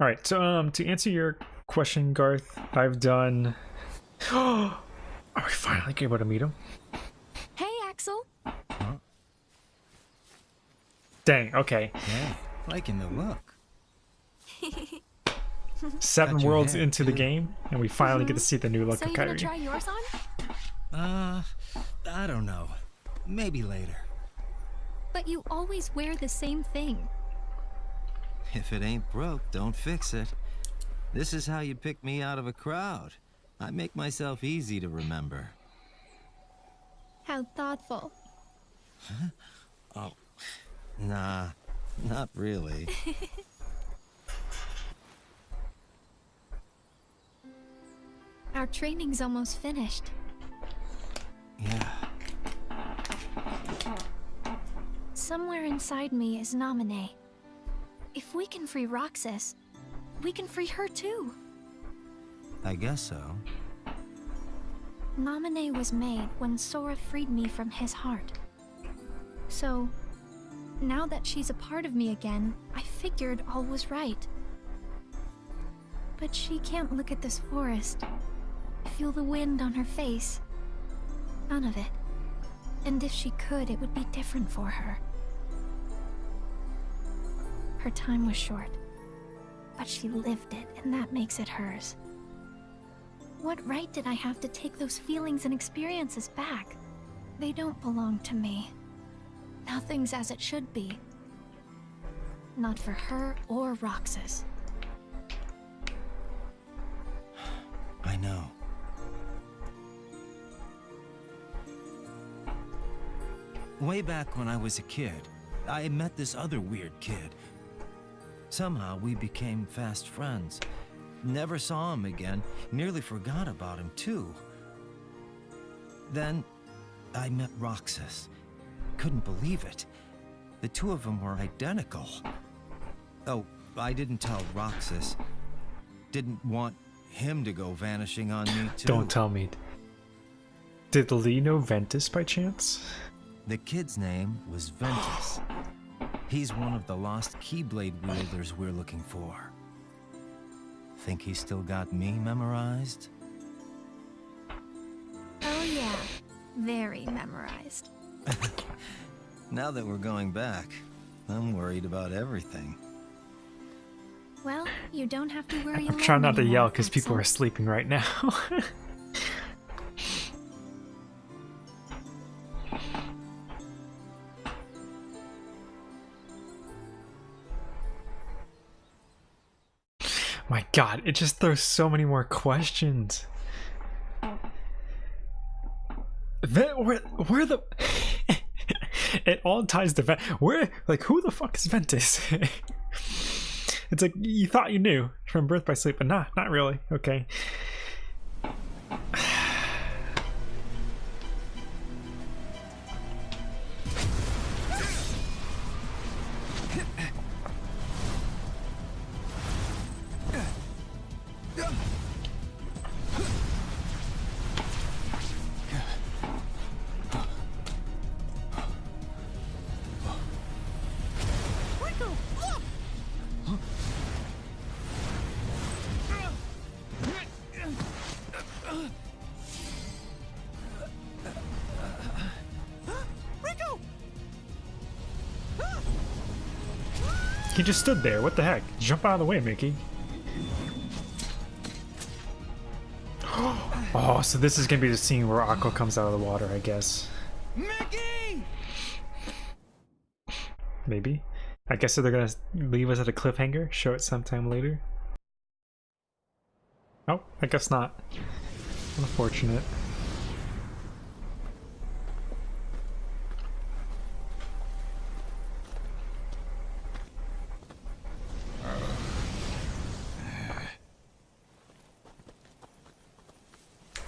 All right, so um, to answer your question, Garth, I've done. Oh, are we finally able to meet him? Hey, Axel. Huh? Dang. Okay. Yeah, liking the look. Seven worlds hair, into the game, and we finally get to see the new look So of you gonna try yours on? Uh, I don't know. Maybe later. But you always wear the same thing. If it ain't broke, don't fix it. This is how you pick me out of a crowd. I make myself easy to remember. How thoughtful. Oh. Nah, not really. Our training's almost finished. yeah. Somewhere inside me is Naminé. If we can free Roxas, we can free her too. I guess so. Naminé was made when Sora freed me from his heart. So, now that she's a part of me again, I figured all was right. But she can't look at this forest, feel the wind on her face. None of it. And if she could, it would be different for her. Her time was short, but she lived it, and that makes it hers. What right did I have to take those feelings and experiences back? They don't belong to me. Nothing's as it should be. Not for her or Roxas. I know. Way back when I was a kid, I met this other weird kid. Somehow we became fast friends. Never saw him again, nearly forgot about him too. Then I met Roxas. Couldn't believe it. The two of them were identical. Oh, I didn't tell Roxas. Didn't want him to go vanishing on me too. Don't tell me. Did Lea know Ventus by chance? The kid's name was Ventus. He's one of the lost Keyblade wielders we're looking for. Think he's still got me memorized? Oh yeah, very memorized. Now that we're going back, I'm worried about everything. Well, you don't have to worry I'm trying not to yell because people are sleeping right now. My god, it just throws so many more questions. Where, where the. it all ties to Ven- Where, like, who the fuck is Ventus? it's like you thought you knew from Birth by Sleep, but nah, not really. Okay. He just stood there. What the heck? Jump out of the way, Mickey. Oh, so this is gonna be the scene where Aqua comes out of the water, I guess. Mickey! Maybe. I guess so they're gonna leave us at a cliffhanger, show it sometime later. Oh, I guess not. Unfortunate.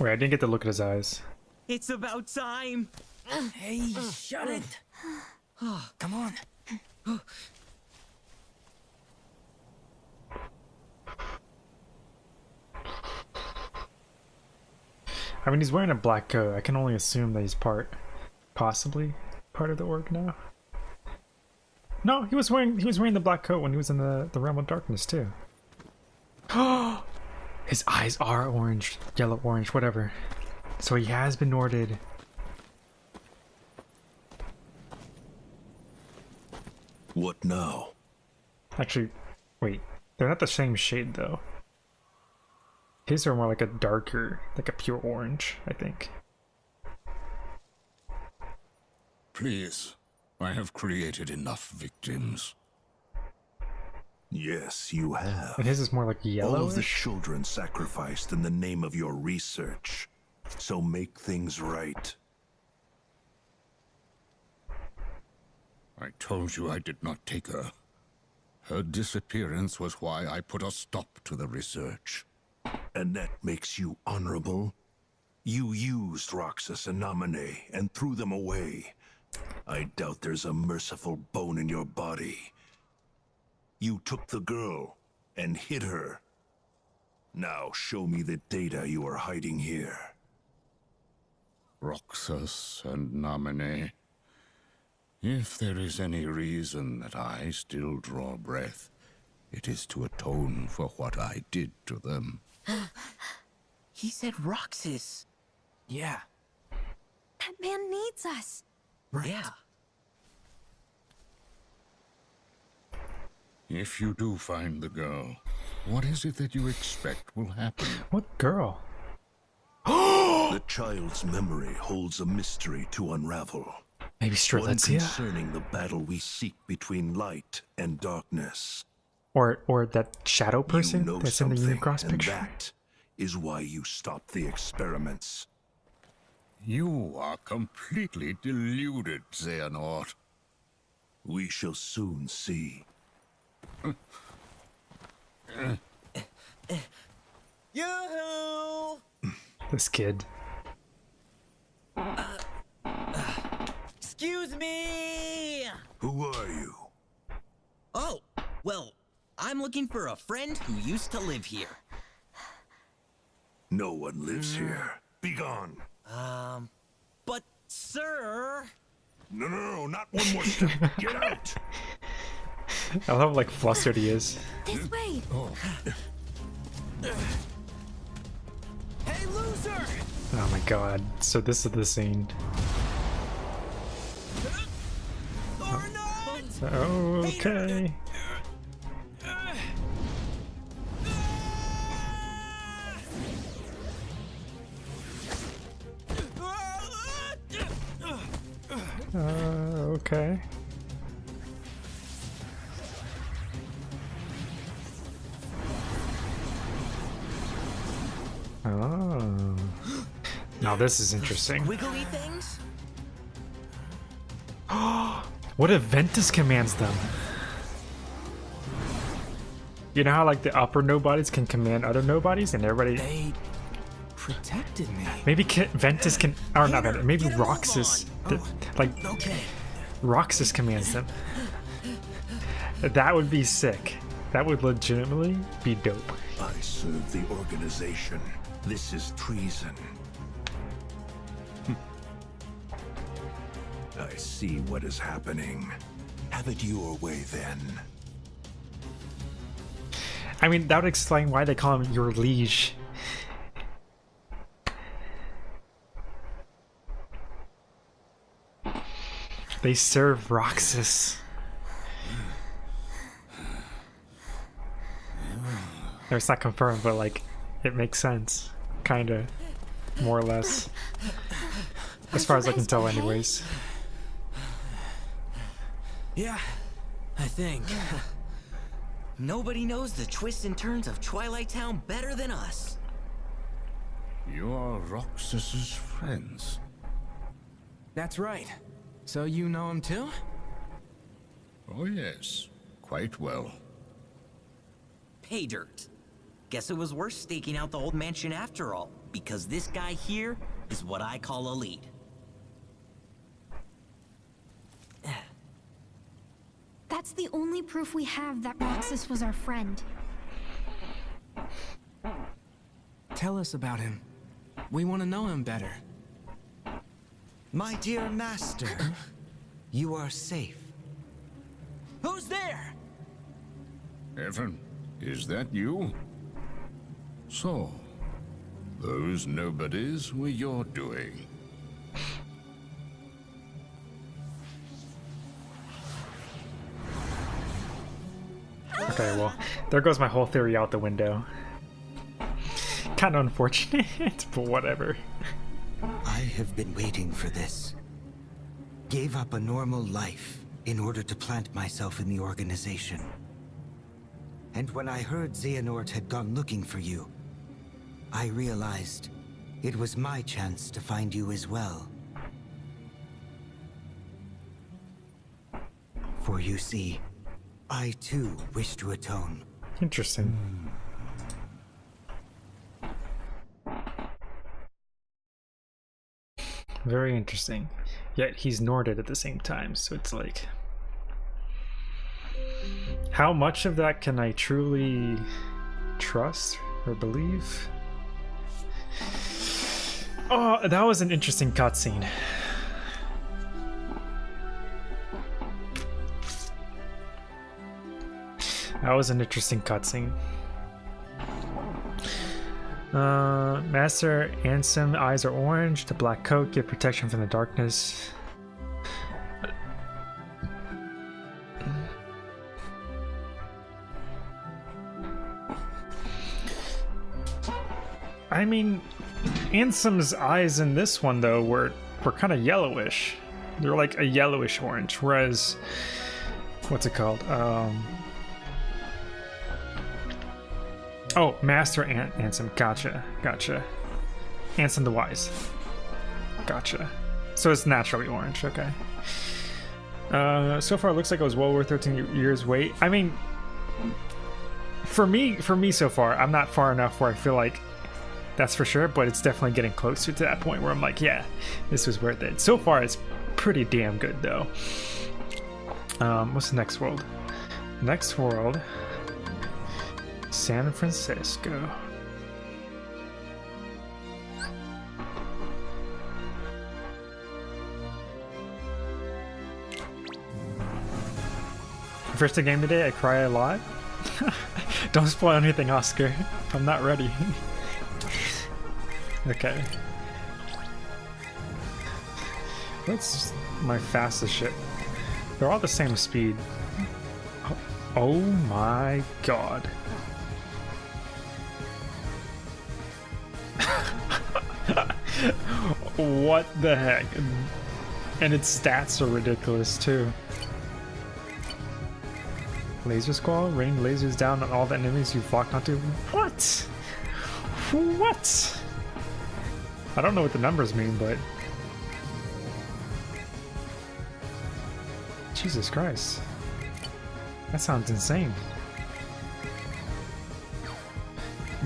Wait, I didn't get to look at his eyes. It's about time. Hey, shut it. Ah. Come on. I mean, he's wearing a black coat. I can only assume that he's part, possibly, part of the org now. No, he was wearing he was wearing the black coat when he was in the the realm of darkness too. Oh, His eyes are orange, yellow, orange, whatever. So he has been ordered. What now? Actually, wait. They're not the same shade though. His are more like a darker, like a pure orange, I think. Please, I have created enough victims. Yes, you have. And his is more like All of the children sacrificed in the name of your research. So make things right. I told you I did not take her. Her disappearance was why I put a stop to the research. And that makes you honorable? You used Roxas and Naminé and threw them away. I doubt there's a merciful bone in your body. You took the girl and hid her. Now show me the data you are hiding here. Roxas and Naminé. If there is any reason that I still draw breath, it is to atone for what I did to them. He said Roxas. Yeah. That man needs us. Right. Yeah. If you do find the girl, what is it that you expect will happen? What girl? The child's memory holds a mystery to unravel. Maybe One Strelitzia? concerning the battle we seek between light and darkness. Or or that shadow person you know that's in the something, Unicross and picture? that is why you stopped the experiments. You are completely deluded, Xehanort. We shall soon see. Yoo-hoo! This kid. Excuse me! Who are you? Oh, well, I'm looking for a friend who used to live here. No one lives here. Begone. Um, but sir... No, no, no, not one more step. Get out. I love how like flustered he is. This way! Hey, loser! Oh my god. So this is the scene. Or not! Okay. Uh, okay. Oh. Now this is interesting. Wiggly things? What if Ventus commands them? You know how like the upper nobodies can command other nobodies and everybody They protected me. maybe can, Ventus can or not Hater, Ventus, maybe get Roxas on. the- oh, like Okay. Roxas commands them. That would be sick. That would legitimately be dope. I serve the organization. This is treason. Hmm. I see what is happening. Have it your way then. I mean, that would explain why they call him your liege. They serve Roxas. It's not confirmed, but like, it makes sense. Kinda. More or less. As far as I can tell, anyways. Yeah, I think. Nobody knows the twists and turns of Twilight Town better than us. You are Roxas's friends. That's right. So you know him too? Oh yes, quite well. Pay dirt. Guess it was worth staking out the old mansion after all, because this guy here is what I call a lead. That's the only proof we have that Roxas was our friend. Tell us about him. We want to know him better. My dear master, you are safe. Who's there? Even, is that you? So, those nobodies were your doing. Okay, well, there goes my whole theory out the window. Kind of unfortunate, but whatever. I have been waiting for this. Gave up a normal life in order to plant myself in the organization. And when I heard Xehanort had gone looking for you, I realized it was my chance to find you as well. For you see, I too wish to atone. Interesting. Very interesting. Yet he's Norded at the same time, so it's like... How much of that can I truly trust or believe? Oh, that was an interesting cutscene. That was an interesting cutscene. Uh, Master Ansem eyes are orange. The black coat give protection from the darkness. I mean, Ansem's eyes in this one though were were kind of yellowish. They're like a yellowish orange, whereas what's it called? Um, Oh, Master An Ansem. Gotcha. Gotcha. Ansem the Wise. Gotcha. So it's naturally orange. Okay. Uh, so far, it looks like it was well worth 13 years wait. I mean, for me, for me so far, I'm not far enough where I feel like that's for sure, but it's definitely getting closer to that point where I'm like, yeah, this was worth it. So far, it's pretty damn good though. Um, what's the next world? Next world San Fransokyo. First game today, I cry a lot. Don't spoil anything, Oscar. I'm not ready. okay. What's my fastest ship? They're all the same speed. Oh my god. what the heck? And its stats are ridiculous too. Laser Squall, rain lasers down on all the enemies you've locked onto. What? What? I don't know what the numbers mean, but... Jesus Christ. That sounds insane.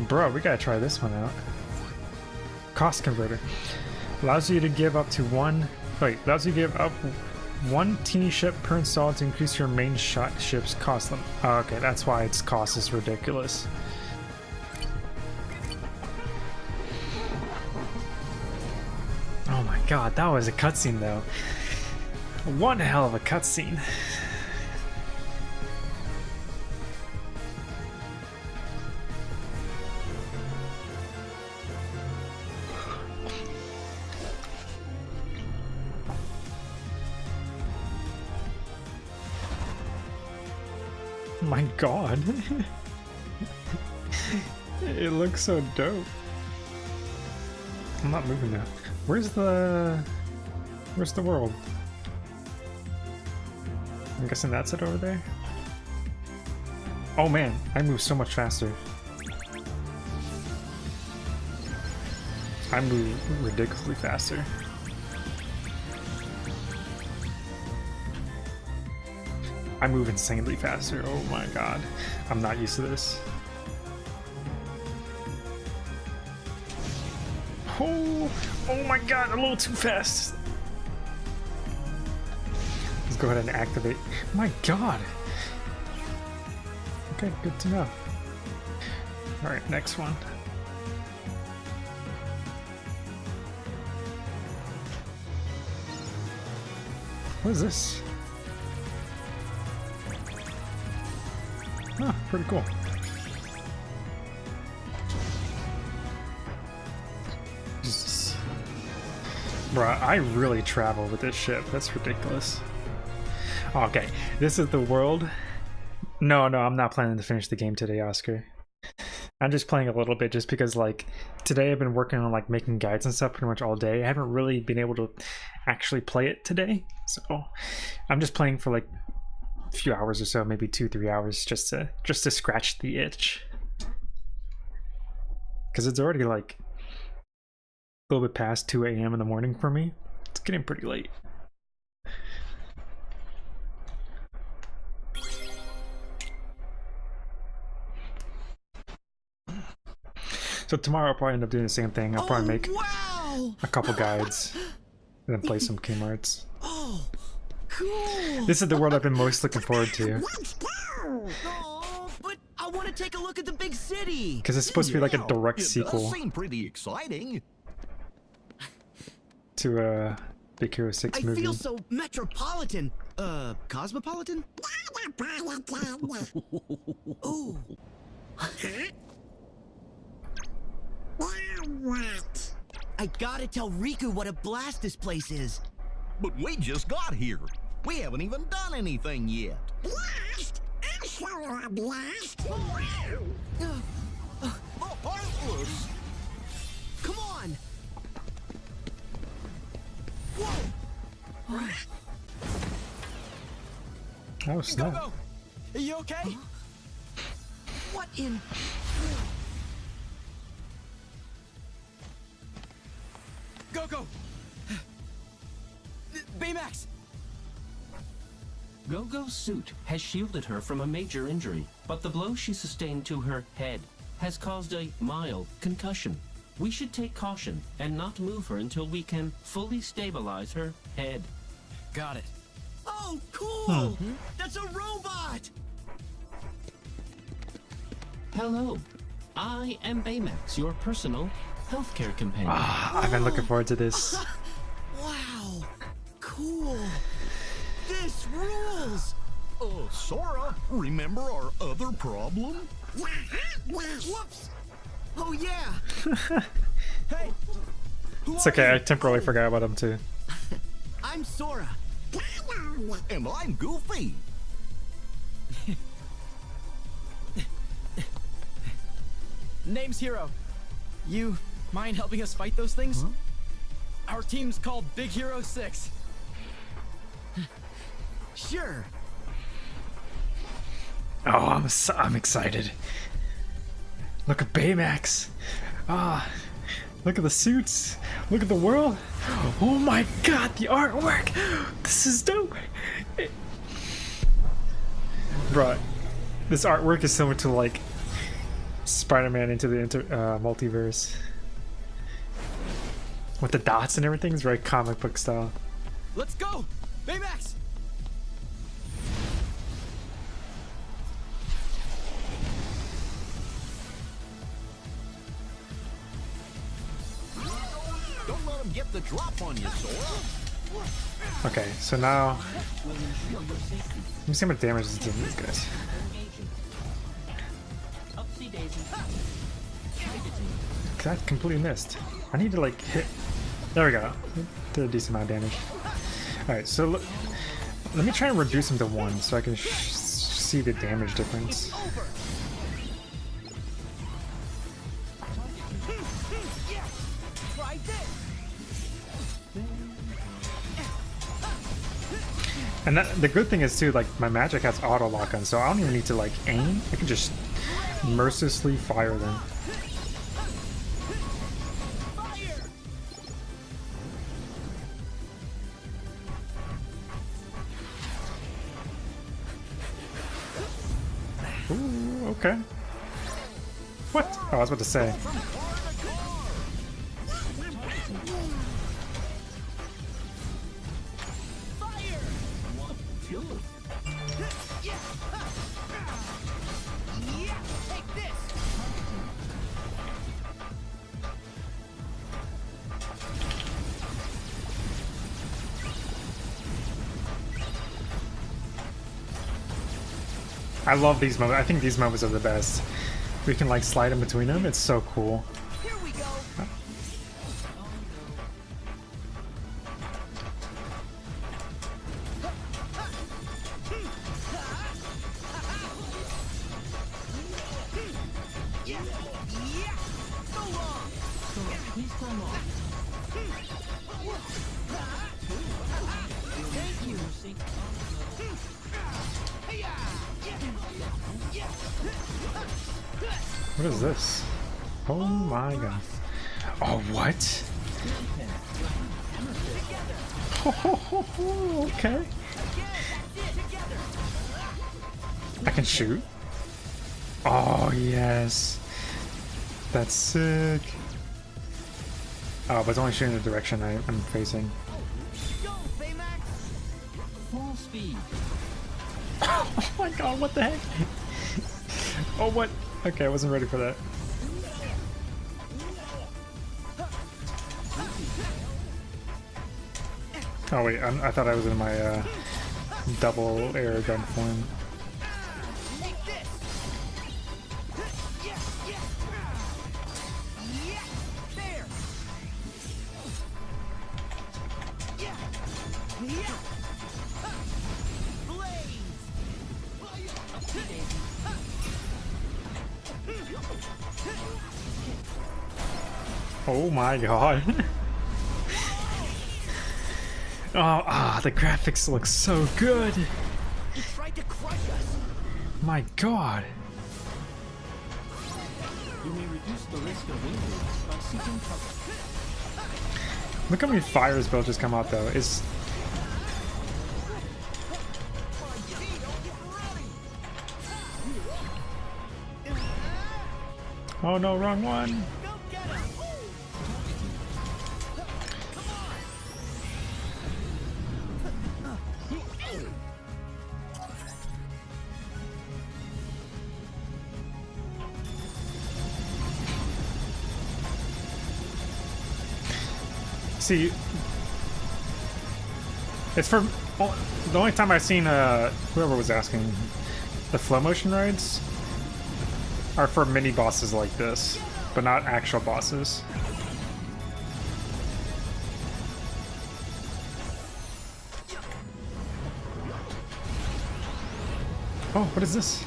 Bro, we gotta try this one out. Cost converter. Allows you to give up to one... Wait, allows you to give up one teeny ship per install to increase your main shot ship's cost limit. Oh, okay, that's why its cost is ridiculous. God, that was a cutscene though. One hell of a cutscene. my god. it looks so dope. I'm not moving now. Where's the... Where's the world? I'm guessing that's it over there? Oh man, I move so much faster. I move ridiculously faster. I move insanely faster. Oh my god. I'm not used to this. Oh, my god, a little too fast. Let's go ahead and activate. My god. Okay, good to know. Alright, next one. What is this? Huh, pretty cool. Bruh, I really travel with this ship. That's ridiculous. Okay, this is the world. No, no, I'm not planning to finish the game today, Oscar. I'm just playing a little bit just because like today I've been working on like making guides and stuff pretty much all day. I haven't really been able to actually play it today. So I'm just playing for like a few hours or so, maybe two, three hours just to just to scratch the itch. Cause it's already like a little bit past 2 a.m. in the morning for me. It's getting pretty late. So tomorrow I'll probably end up doing the same thing. I'll probably oh, make Wow! a couple guides and then play some Kmarts. Oh, cool! This is the world I've been most looking forward to Oh, but I want to take a look at the big city. because it's supposed to be like a Yeah, direct it does sequel seem pretty exciting. To a Big Hero 6 I movie. feel so metropolitan. Uh, cosmopolitan? Ooh. I gotta tell Riku what a blast this place is. But we just got here. We haven't even done anything yet. Blast? I'll show a blast. The Heartless! Come on! Oh snap! Go! Are you okay? What in... Go, go! Baymax! Go-Go's suit has shielded her from a major injury, but the blow she sustained to her head has caused a mild concussion. We should take caution and not move her until we can fully stabilize her head. Got it. Oh, cool! That's a robot! Hello, I am Baymax, your personal healthcare companion. Ah, I've been looking forward to this. Wow! Cool! This rules! Uh, Sora, remember our other problem? Whoops! Oh yeah! Hey! It's are okay, I temporarily forgot about him too. I'm Sora. And I'm Goofy. Name's Hiro. You mind helping us fight those things? Our team's called Big Hero 6. Sure. Oh, I'm so, I'm excited. Look at Baymax. Ah, look at the suits. Look at the world. Oh my god, the artwork. This is dope. It- Bruh, this artwork is similar to like Spider-Man into the inter, uh, multiverse. With the dots and everything, it's very comic book style. Let's go! Baymax! Get the drop on you, Sora. Okay, so now let me see how much damage this doing these guys. I completely missed. I need to like hit. There we go. Did a decent amount of damage. Alright, so let me try and reduce him to one so I can see the damage difference. And that, the good thing is too, like my magic has auto lock on, so I don't even need to like aim. I can just mercilessly fire them. Ooh, okay. What? Oh, I was about to say. I love these moments. I think these moments are the best. We can like slide in between them. It's so cool. I can shoot. Oh, yes. That's sick. Oh, but it's only shooting the direction I, I'm facing. Go, Full speed. Oh my god, what the heck? oh, what? Okay, I wasn't ready for that. Oh wait, I'm, I thought I was in my uh, double air gun form. My god. oh, ah, the graphics look so good. He tried to crush us! My god. You may reduce the risk of by seeking cover. Look how many fires built just come out though. It's Oh no, wrong one. See, it's for oh, the only time I've seen uh whoever was asking the flow motion rides are for mini bosses like this, but not actual bosses. Oh, what is this?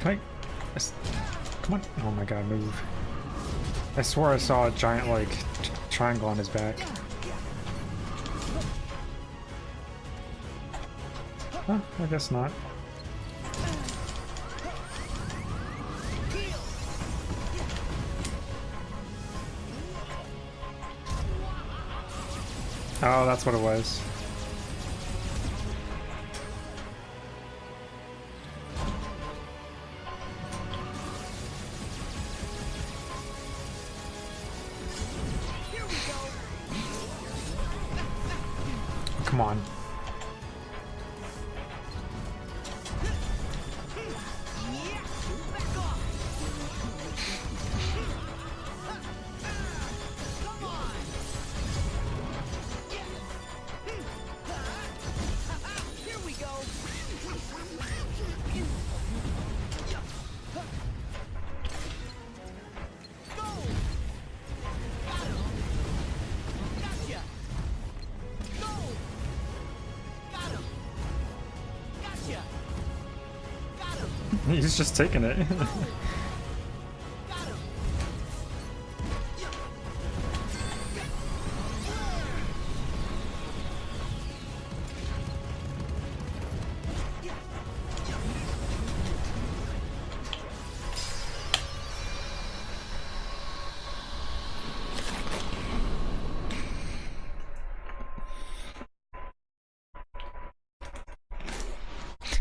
Can I? Come on! Oh my god, move! I swore I saw a giant like triangle on his back. Huh, I guess not. Oh, that's what it was. He's just taking it.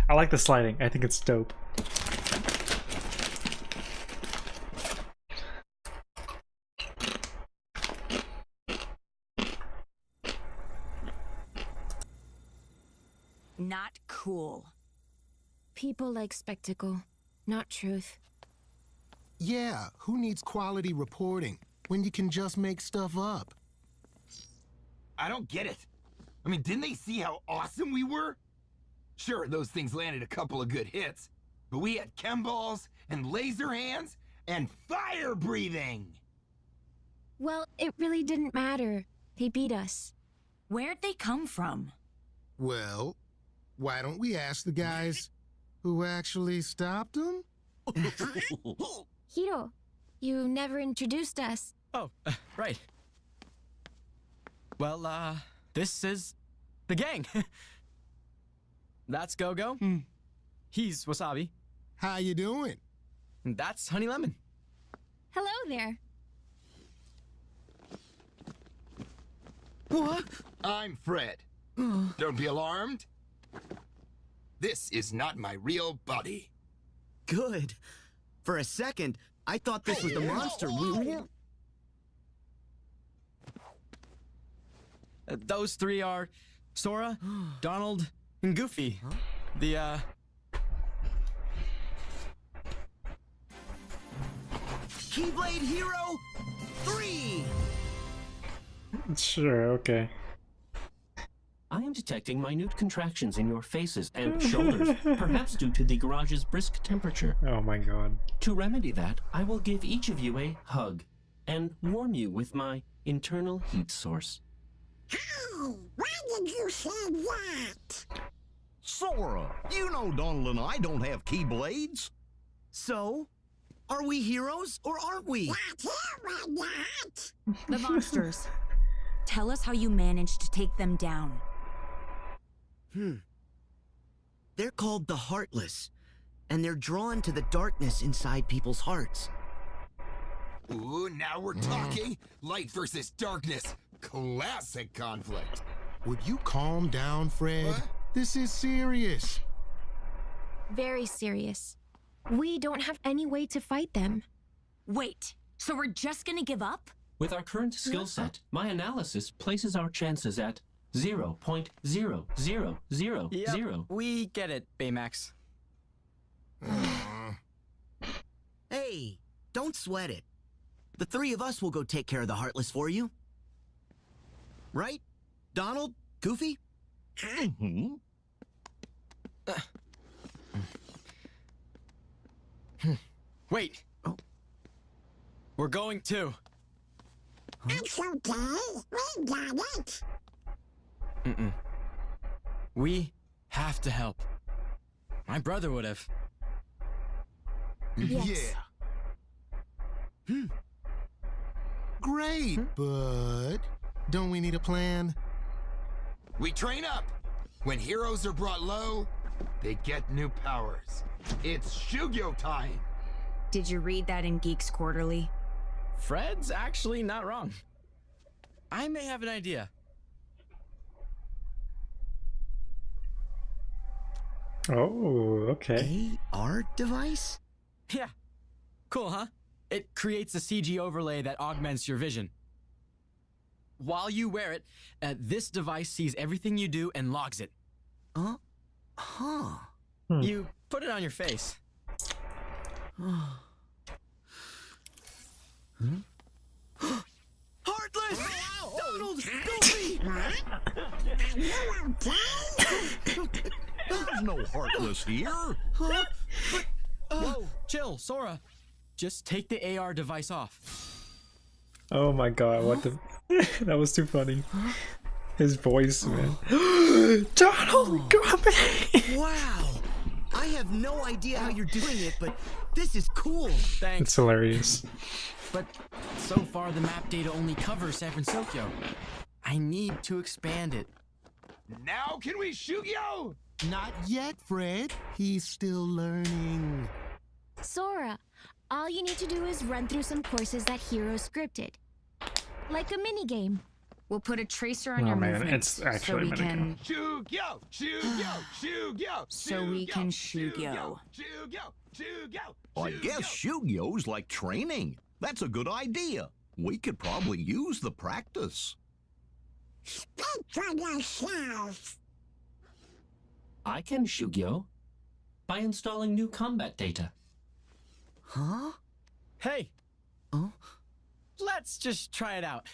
I like the sliding. I think it's dope. Not cool. People like spectacle, not truth. Yeah, who needs quality reporting when you can just make stuff up? I don't get it. I mean, didn't they see how awesome we were? Sure, those things landed a couple of good hits, but we had chem balls and laser hands and fire breathing. Well, it really didn't matter. They beat us. Where'd they come from? Well, why don't we ask the guys who actually stopped him? Hiro, you never introduced us. Oh, uh, right. Well, uh, this is the gang. That's Go-Go. He's Wasabi. How you doing? And that's Honey Lemon. Hello there. What? I'm Fred. Don't be alarmed. This is not my real body. Good. For a second, I thought this was the monster we Uh, those three are Sora, Donald, and Goofy. The, uh... Keyblade Hero 3! Sure, okay. I am detecting minute contractions in your faces and shoulders, perhaps due to the garage's brisk temperature. Oh my god. To remedy that, I will give each of you a hug and warm you with my internal heat source. Oh, why did you say that? Sora, you know Donald and I don't have keyblades. So, are we heroes or aren't we? Not here, we're not. The monsters. Tell us how you managed to take them down. Hmm. They're called the Heartless, and they're drawn to the darkness inside people's hearts. Ooh, now we're talking. Light versus darkness. Classic conflict. Would you calm down, Fred? What? This is serious. Very serious. We don't have any way to fight them. Wait, so we're just gonna give up? With our current skill set, my analysis places our chances at 0.0000. Yep, we get it, Baymax. Hey, don't sweat it. The three of us will go take care of the Heartless for you. Right? Donald? Goofy? Mm-hmm. Wait. We're going too. It's okay. We got it. Mm-mm. We have to help. My brother would have. Yes. Hmm. Great, but don't we need a plan? We train up. When heroes are brought low, they get new powers. It's Shugyo time. Did you read that in Geeks Quarterly? Fred's actually not wrong. I may have an idea. Oh, okay. AR device? Yeah. Cool, huh? It creates a CG overlay that augments your vision. While you wear it, uh, this device sees everything you do and logs it. Huh? Huh. You put it on your face. Heartless! Donald! Goofy! There's no Heartless here. Huh? But, uh, Whoa, chill, Sora. Just take the AR device off. Oh my god, what the that was too funny. His voice, man. Donald, oh come Wow! I have no idea how you're doing it, but this is cool. Thanks. It's hilarious. But so far, the map data only covers San Fransokyo. I need to expand it. Now can we Shugyo? Not yet, Fred. He's still learning. Sora, all you need to do is run through some courses that Hiro scripted. Like a minigame. We'll put a tracer on Oh, your man, movements it's actually so we a can Shugyo! Shugyo! Shugyo! so we can shoot yo. Shugyo! Shugyo! I guess Shugyo's like training. That's a good idea. We could probably use the practice. Speak for yourself. I can Shugyo by installing new combat data. Huh? Hey. Oh? Let's just try it out.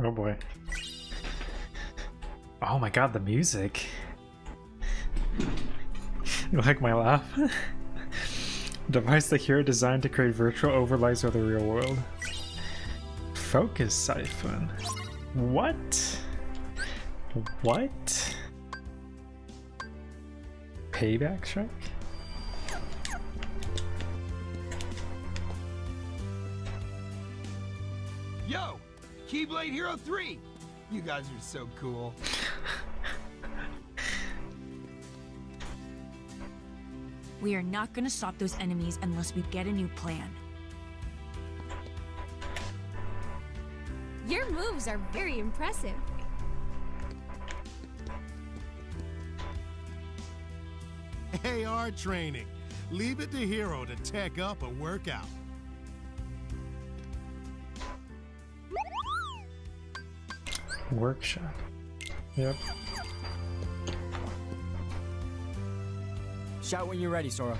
Oh boy. Oh my god, the music. You like my laugh? Device the hero designed to create virtual overlays of the real world. Focus siphon. What? What? Payback Shrek? Yo! Keyblade Hero 3! You guys are so cool. we are not gonna stop those enemies unless we get a new plan. Your moves are very impressive. AR training. Leave it to Hiro to tech up a workout. Workshop. Yep. Shout when you're ready, Sora.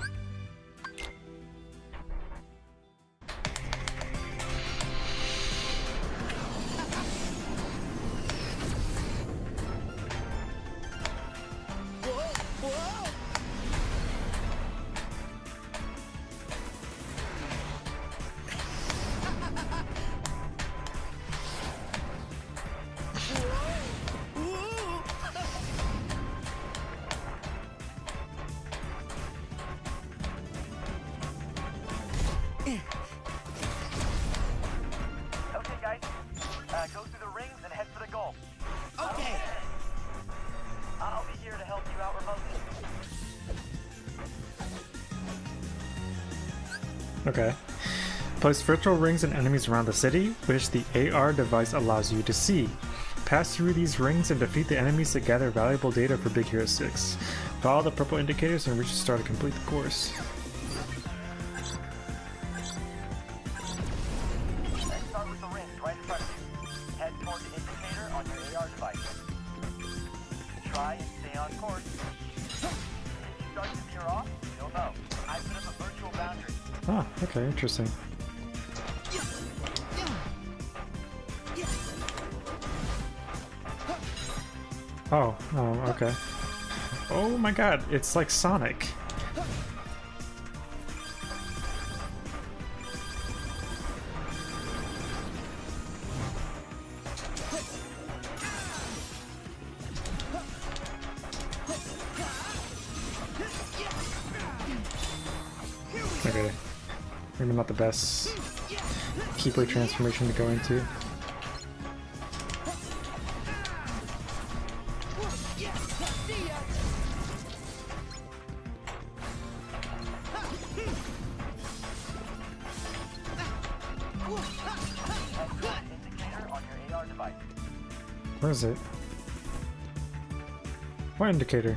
Okay. Place virtual rings and enemies around the city, which the AR device allows you to see. Pass through these rings and defeat the enemies to gather valuable data for Big Hero 6. Follow the purple indicators and reach the star to complete the course. Interesting. Oh, oh, okay. Oh my god, it's like Sonic. Transformation to go into. Where is it? What indicator?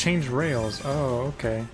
Change rails. Oh, okay.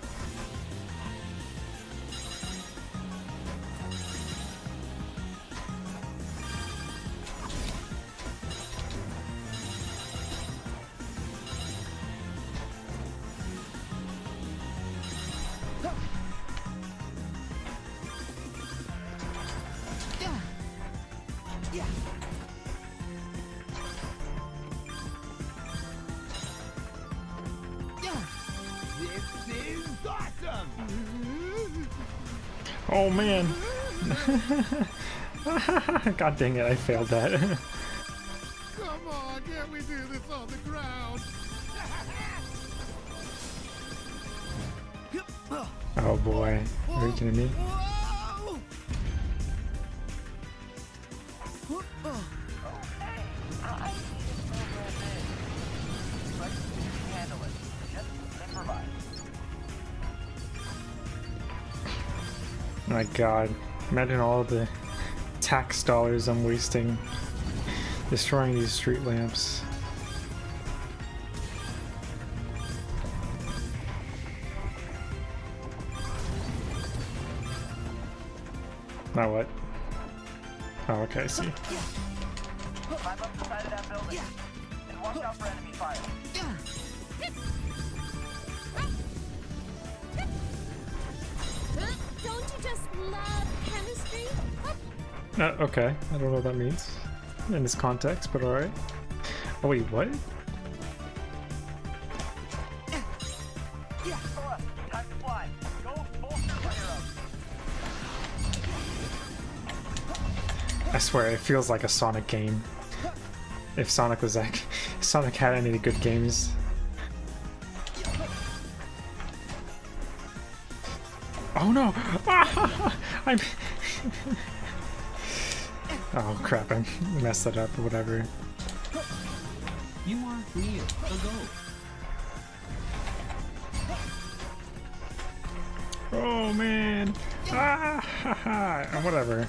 God dang it, I failed that. Come on, can't we do this on the ground? oh boy. Are you kidding me? My god. Imagine all the tax dollars I'm wasting destroying these street lamps. Now what? Oh, okay, I see. Uh, okay, I don't know what that means in this context, but alright. Oh wait, what? I swear, it feels like a Sonic game. If Sonic was like, Sonic had any good games. Oh no! Ah, I'm oh crap! I messed that up or whatever. You are near the goal. Oh man! Ah, ha, ha. Whatever.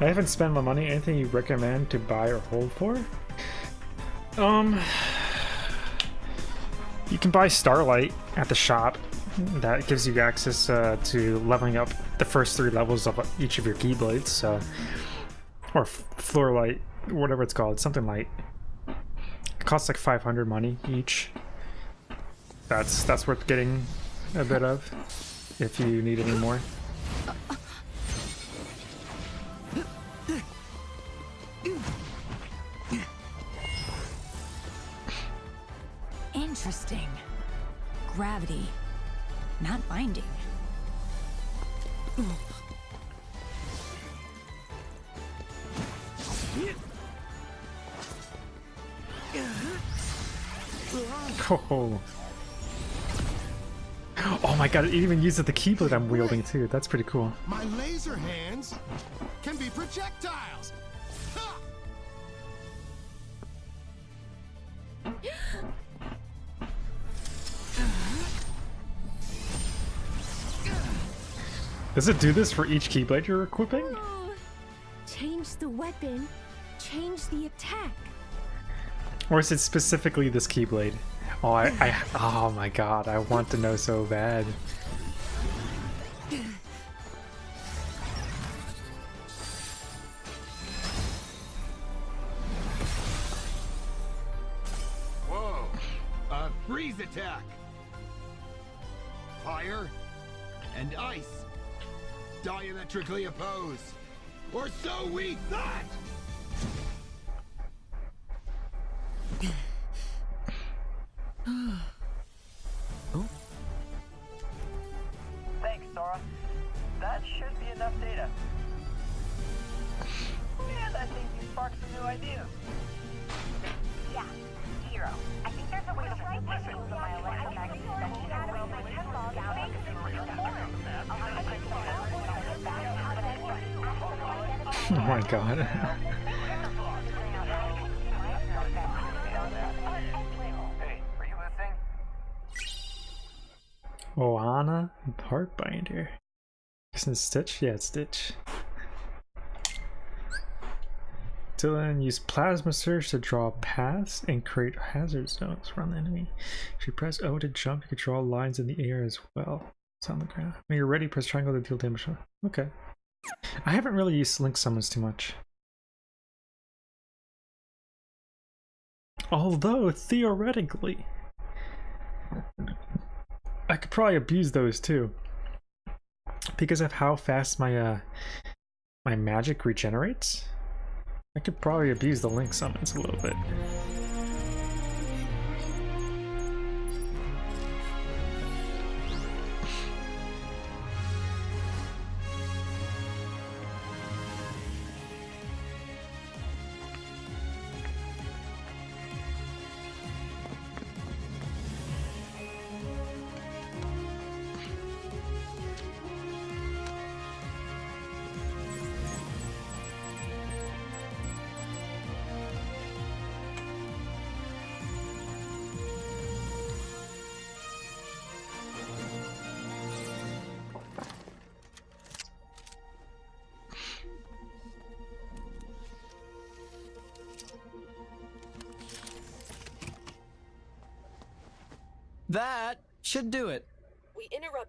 I haven't spent my money. Anything you recommend to buy or hold for? Um, you can buy Starlight at the shop. That gives you access uh, to leveling up the first three levels of each of your Keyblades. So, or Floor Light, whatever it's called, something light. It costs like 500 money each. That's that's worth getting a bit of if you need any more. Gravity. Not binding. Oh. Oh my god, it even uses the keyblade I'm wielding too. That's pretty cool. My laser hands can be projectiles. Does it do this for each keyblade you're equipping? Oh, change the weapon, change the attack. Or is it specifically this keyblade? Oh, I, I, oh my god, I want to know so bad. Whoa! A freeze attack! Fire and ice diametrically opposed. Or so we thought! Thanks, Sora. That should be enough data. And I think you sparked some new ideas. Oh my god. Ohana Heartbinder. Isn't Stitch? Yeah, it's Stitch. Dylan use Plasma Surge to draw paths and create hazard zones around the enemy. If you press O to jump, you can draw lines in the air as well. It's on the ground. When you're ready, press triangle to deal damage. Okay. I haven't really used Link Summons too much. Although, theoretically, I could probably abuse those too. Because of how fast my uh my magic regenerates, I could probably abuse the link summons a little bit.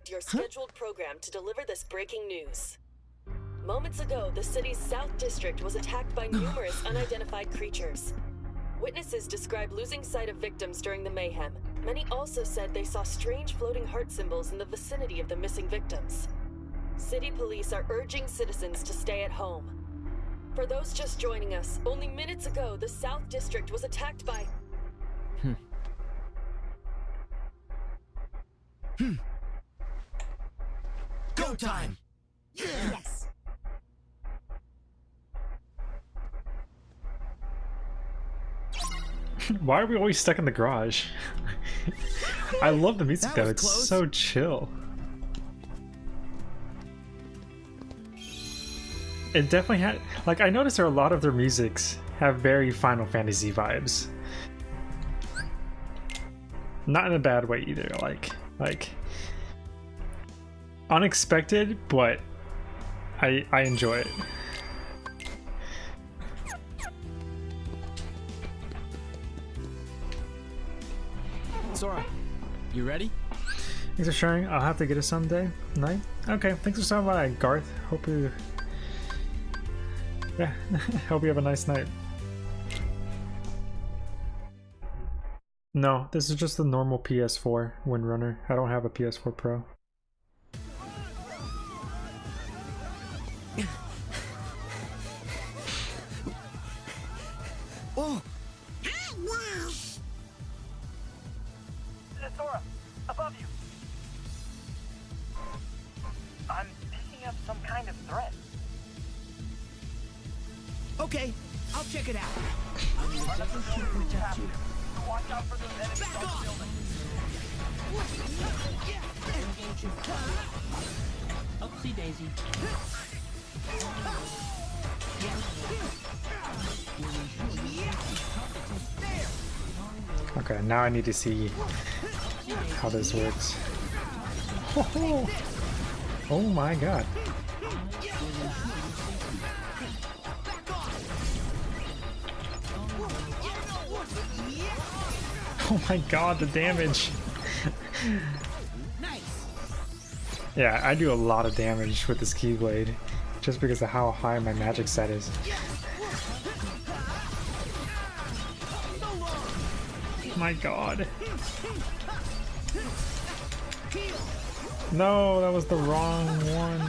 Interrupt your scheduled program to deliver this breaking news. Moments ago, the city's South District was attacked by numerous unidentified creatures. Witnesses describe losing sight of victims during the mayhem. Many also said they saw strange floating heart symbols in the vicinity of the missing victims. City police are urging citizens to stay at home. For those just joining us, only minutes ago, the South District was attacked by. Hmm. Hmm. Go time! Yes. Why are we always stuck in the garage? I love the music though, it's close. so chill. It definitely had like I noticed there are a lot of their musics have very Final Fantasy vibes. Not in a bad way either, like like unexpected, but I I enjoy it. Sora, you ready? Thanks for sharing. I'll have to get it someday. Night. Okay, thanks for stopping by, Garth. Hope you. Yeah, hope you have a nice night. No, this is just the normal PS4 Windrunner. I don't have a PS4 Pro. I need to see how this works. Oh my god. Oh my god, the damage. yeah, I do a lot of damage with this Keyblade, just because of how high my magic set is. My god. No, that was the wrong one.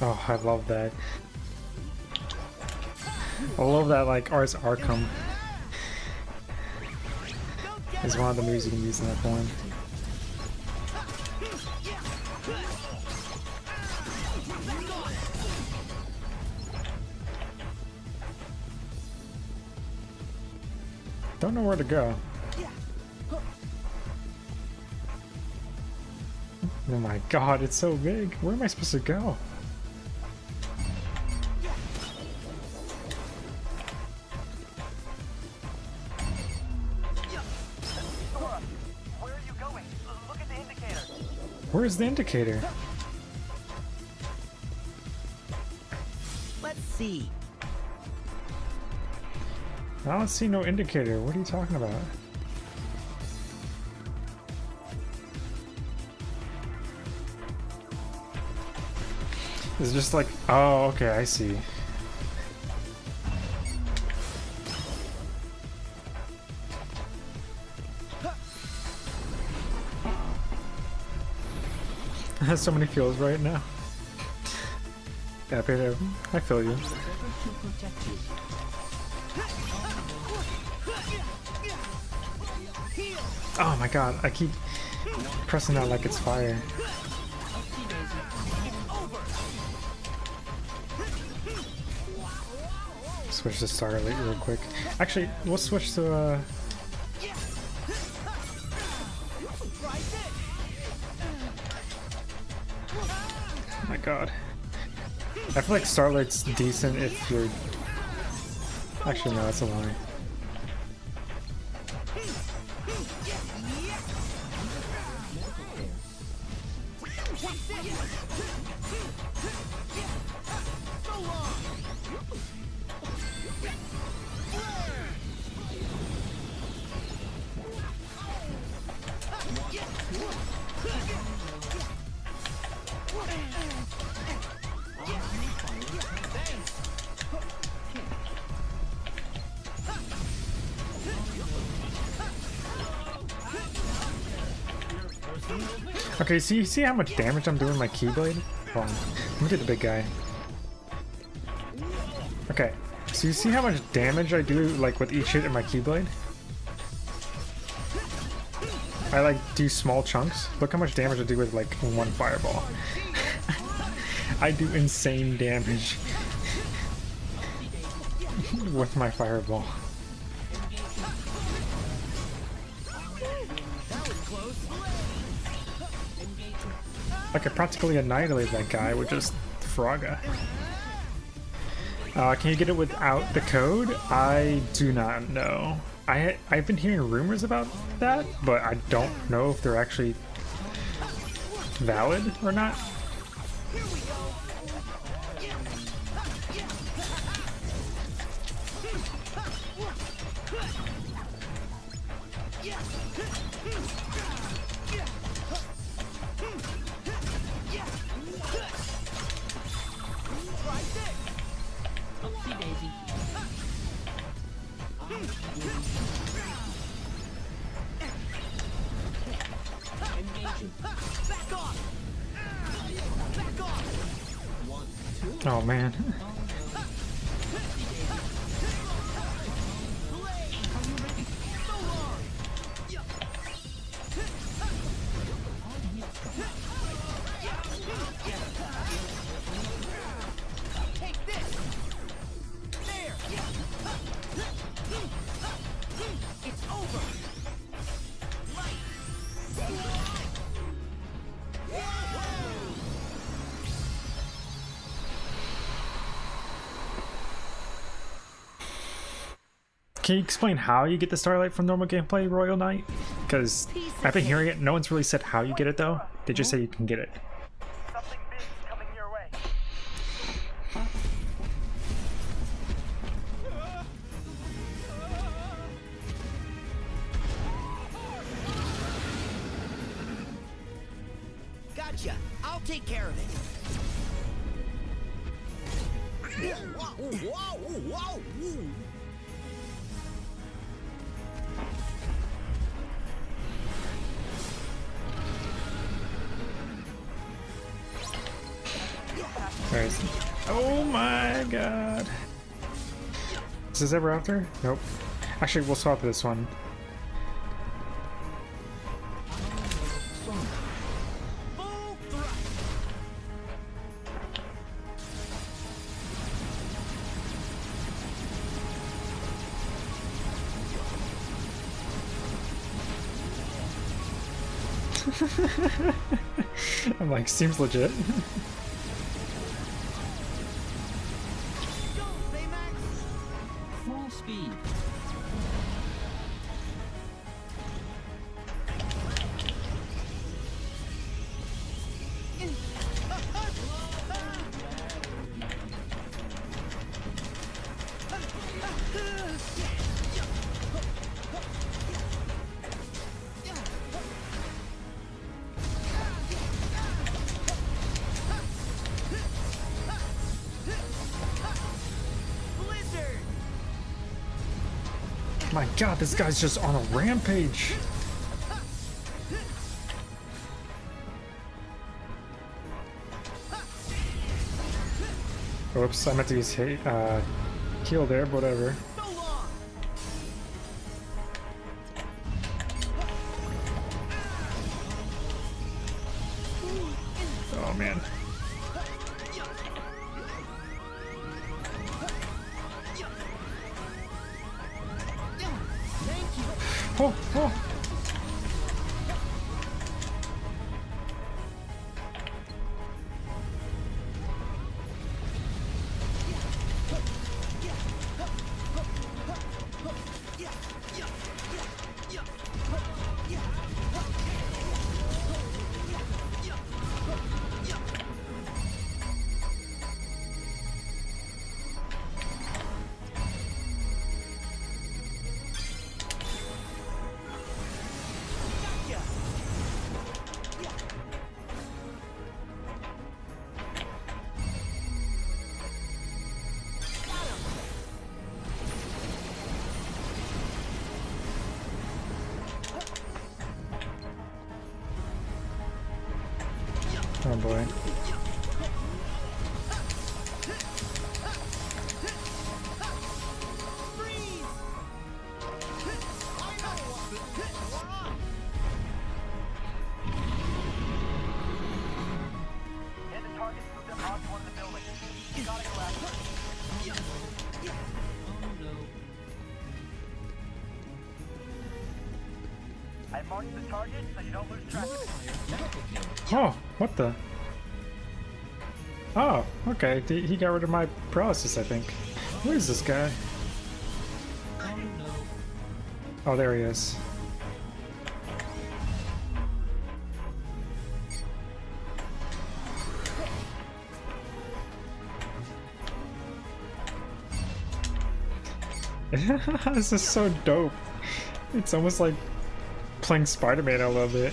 Oh, I love that. I love that like Ars Arkham one of the moves you can use in that form. Don't know where to go. Oh my god, it's so big. Where am I supposed to go? Where's the indicator? Let's see. I don't see no indicator. What are you talking about? It's just like, oh, okay, I see. Has so many feels right now. Yeah, Peter, I feel you. Oh my god, I keep pressing that like it's fire. Switch to Starlight real quick. Actually, we'll switch to uh like Starlight's decent if you're... Actually, no, that's a lie. Okay, so you see how much damage I'm doing my Keyblade? Hold on. Let me get the big guy. Okay, so you see how much damage I do like with each hit in my Keyblade? I like do small chunks. Look how much damage I do with like one fireball. I do insane damage with my fireball. I could practically annihilate that guy with just Firaga. Uh, can you get it without the code? I do not know. I I've been hearing rumors about that, but I don't know if they're actually valid or not. Oh man. Can you explain how you get the Starlight from normal gameplay, Royal Knight? Because I've been hearing it, no one's really said how you get it though. They just hmm? say you can get it. Ever after? Nope. Actually, we'll swap this one. I'm like, seems legit. god, this guy's just on a rampage. Oops, I meant to use hate, uh, heal there, whatever. The? Oh, okay. He got rid of my paralysis, I think. Where is this guy? Oh, there he is. this is so dope. It's almost like playing Spider-Man a little bit.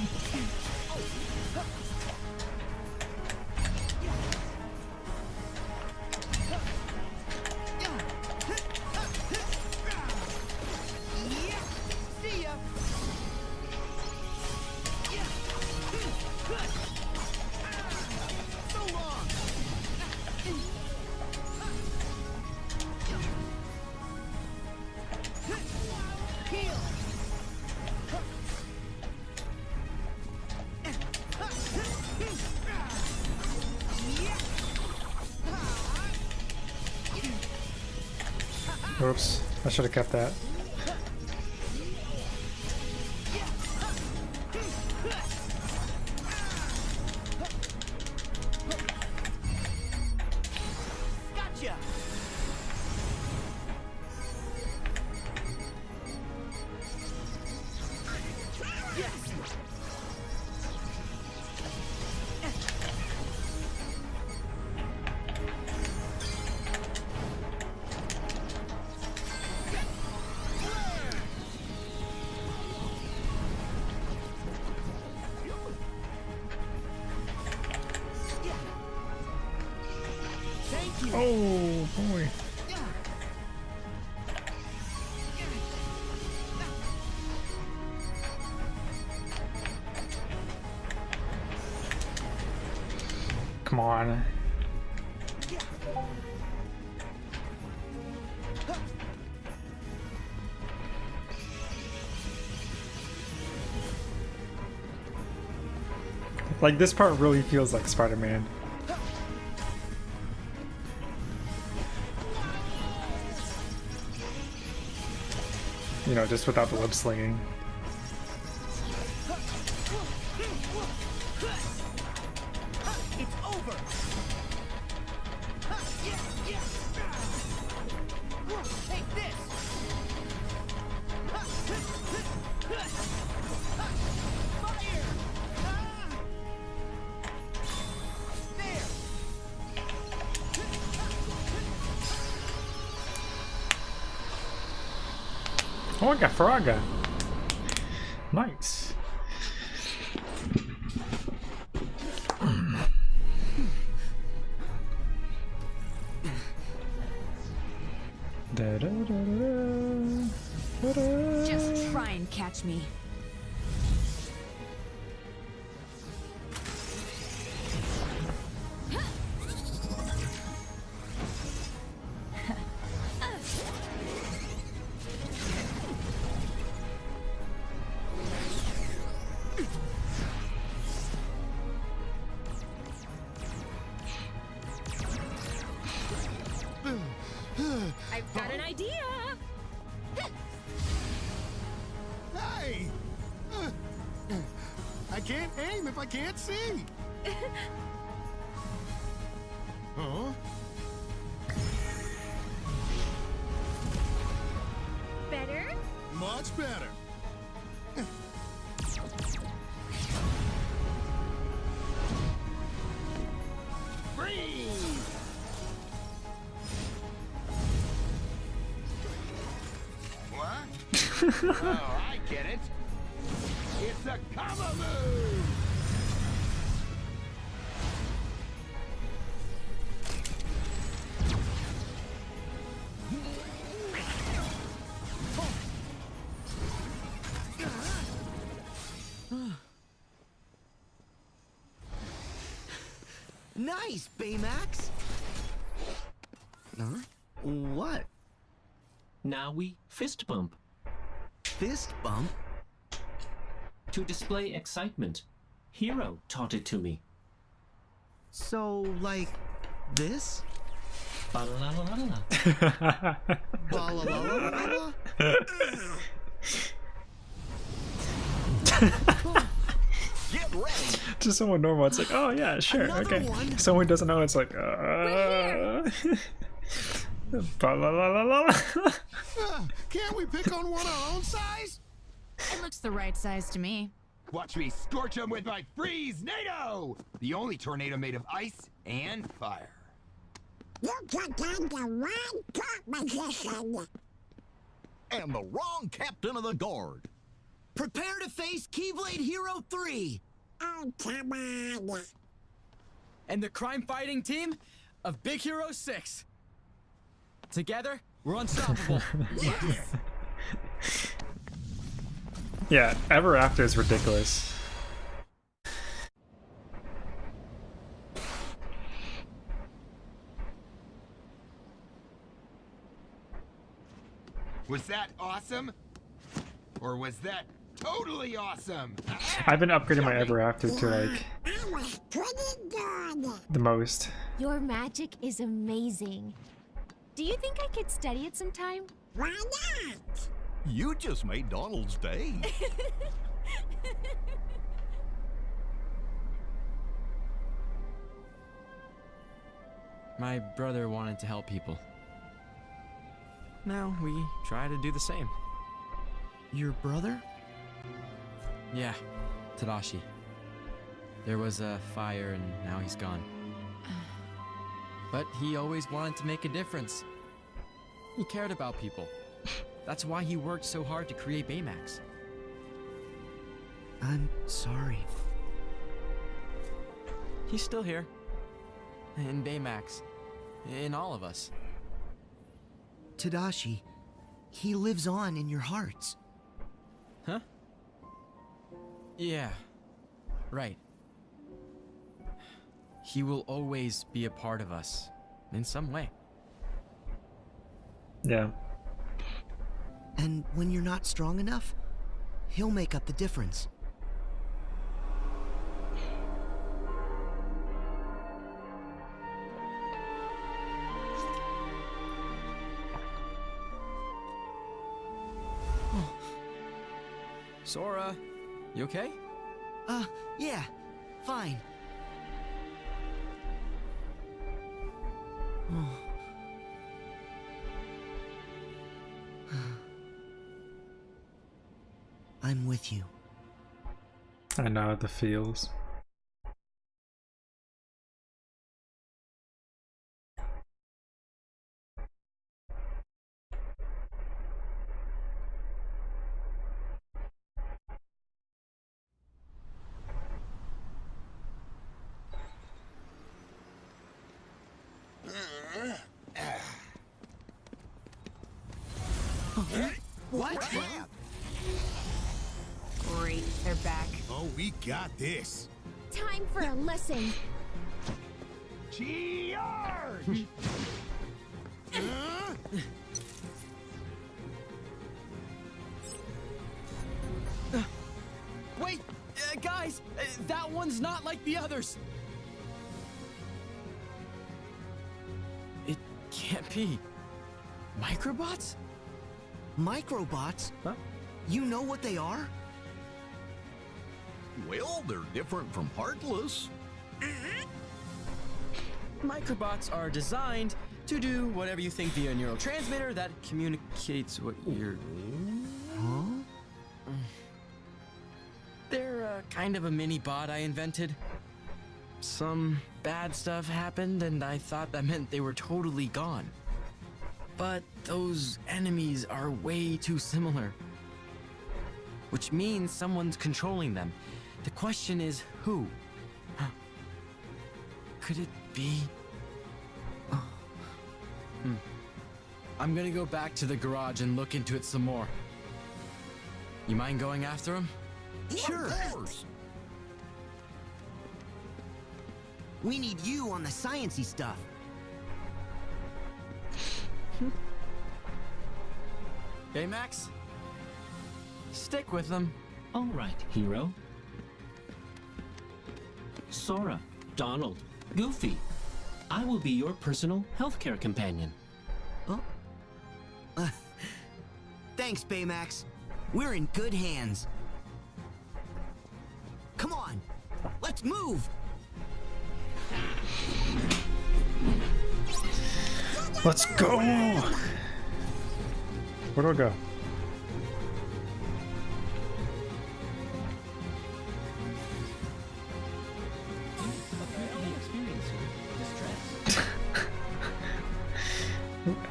Oops, I should have kept that. Like this part really feels like Spider-Man. You know, just without the web slinging. Oh, Nice, Baymax. Huh? What? Now we fist bump. Fist bump? To display excitement. Hiro taught it to me. So, like, this? Just someone normal. It's like, oh yeah, sure, Another okay. one? Someone doesn't know. It's like, uh. Ba la la la la. Uh, can't we pick on one our own size? It looks the right size to me. Watch me scorch them with my freeze NATO! The only tornado made of ice and fire. You took on the wrong composition. And the wrong captain of the guard. Prepare to face Keyblade Hero 3! Oh, come on. And the crime fighting team of Big Hero 6. Together, we're unstoppable. yeah, Ever After is ridiculous. Was that awesome? Or was that totally awesome? I've been upgrading my Ever After to like I was pretty good. the most. Your magic is amazing. Do you think I could study it sometime? Why not? You just made Donald's day. My brother wanted to help people. Now we try to do the same. Your brother? Yeah, Tadashi. There was a fire and now he's gone. But he always wanted to make a difference. He cared about people. That's why he worked so hard to create Baymax. I'm sorry. He's still here. In Baymax. In all of us. Tadashi, he lives on in your hearts. Yeah. Right. He will always be a part of us. In some way. Yeah. And when you're not strong enough, he'll make up the difference. Sora, you okay? Uh, yeah, fine. I'm with you. I know the feels. For a lesson. Charge! Huh? Wait! Uh, guys! Uh, that one's not like the others! It can't be. Microbots? Microbots? Huh? You know what they are? Well, they're different from Heartless. Microbots are designed to do whatever you think via a neurotransmitter that communicates what you're. Huh? They're uh, kind of a mini bot I invented. Some bad stuff happened, and I thought that meant they were totally gone. But those enemies are way too similar. Which means someone's controlling them. The question is who? Huh. Could it be? Hmm. I'm gonna go back to the garage and look into it some more. You mind going after him? Sure. Of. We need you on the sciency stuff. hey, Max. Stick with them. All right, Hiro. Sora, Donald, Goofy. I will be your personal healthcare companion. Oh, Thanks, Baymax. We're in good hands. Come on, let's move. Let's go! Where do I go?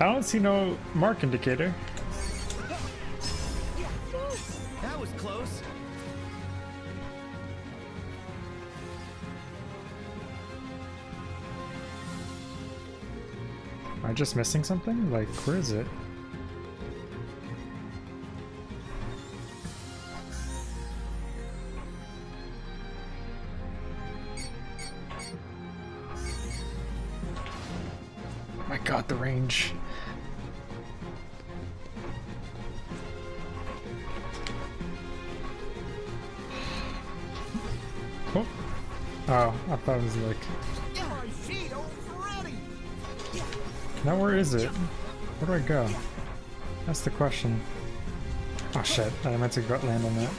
I don't see no mark indicator. That was close. Am I just missing something? Like, where is it? My god, the range. Oh, I was like... Now where is it? Where do I go? That's the question. Oh shit, I meant to land on that.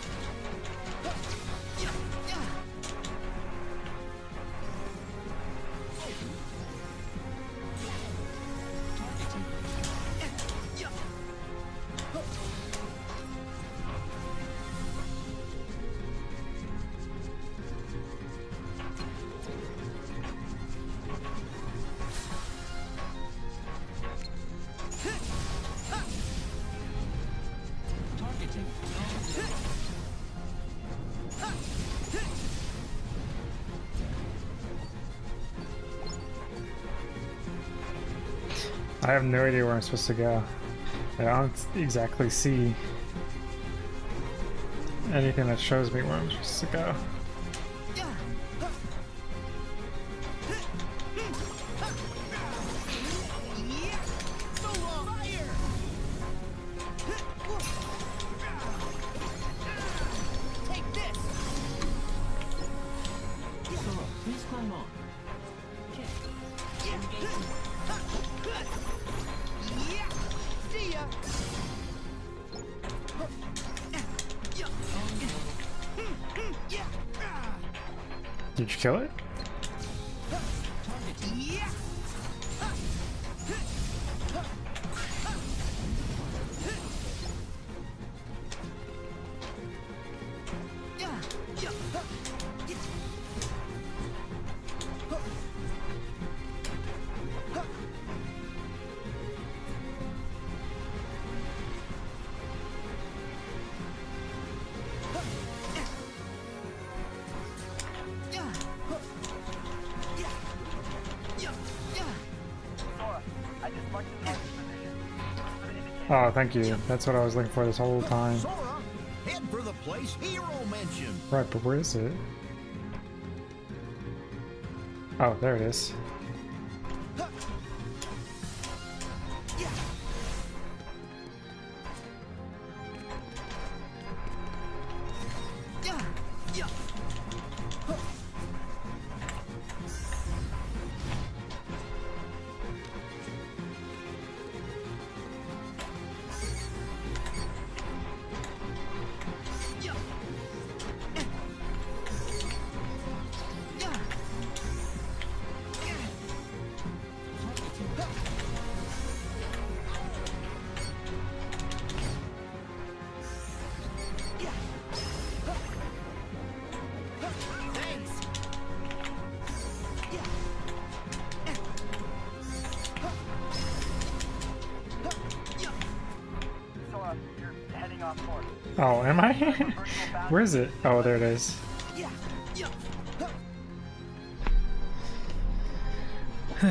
Have no idea where I'm supposed to go. I don't exactly see anything that shows me where I'm supposed to go. Thank you. That's what I was looking for this whole time. Sora, uh, head for the place Hiro mentioned. Right, but where is it? Oh, there it is. Where is it? Oh, there it is.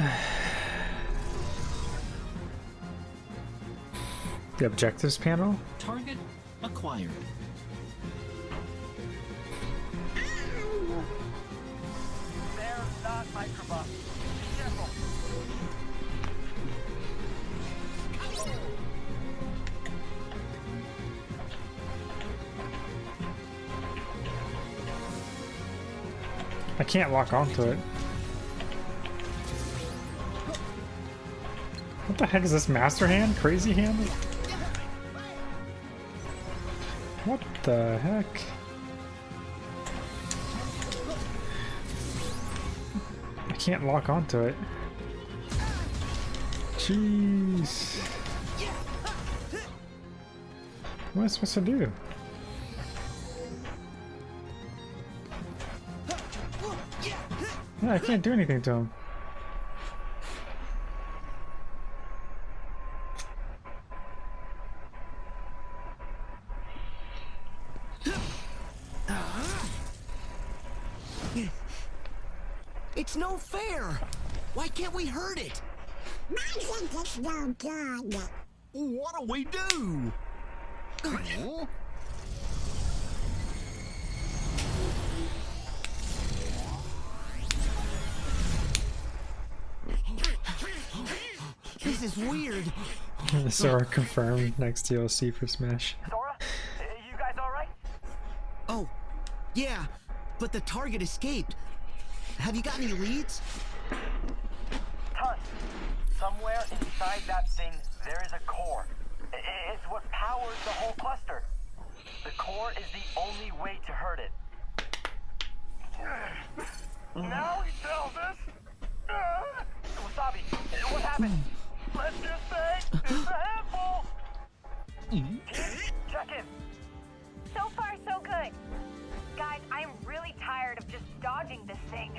the objectives panel? I can't lock onto it. What the heck is this master hand? Crazy hand? What the heck? I can't lock onto it. Jeez. What am I supposed to do? I can't do anything to him. It's no fair! Why can't we hurt it? I think it's no. What do we do? Sora confirmed next DLC for Smash. Sora, eh, you guys all right? Oh, yeah, but the target escaped. Have you got any leads? Tons. Somewhere inside that thing, there is a core. It's what powers the whole cluster. The core is the only way to hurt it. Now he tells us. Wasabi, what happened? Let's just say it's a handful. Check in. So far, so good. Guys, I'm really tired of just dodging this thing.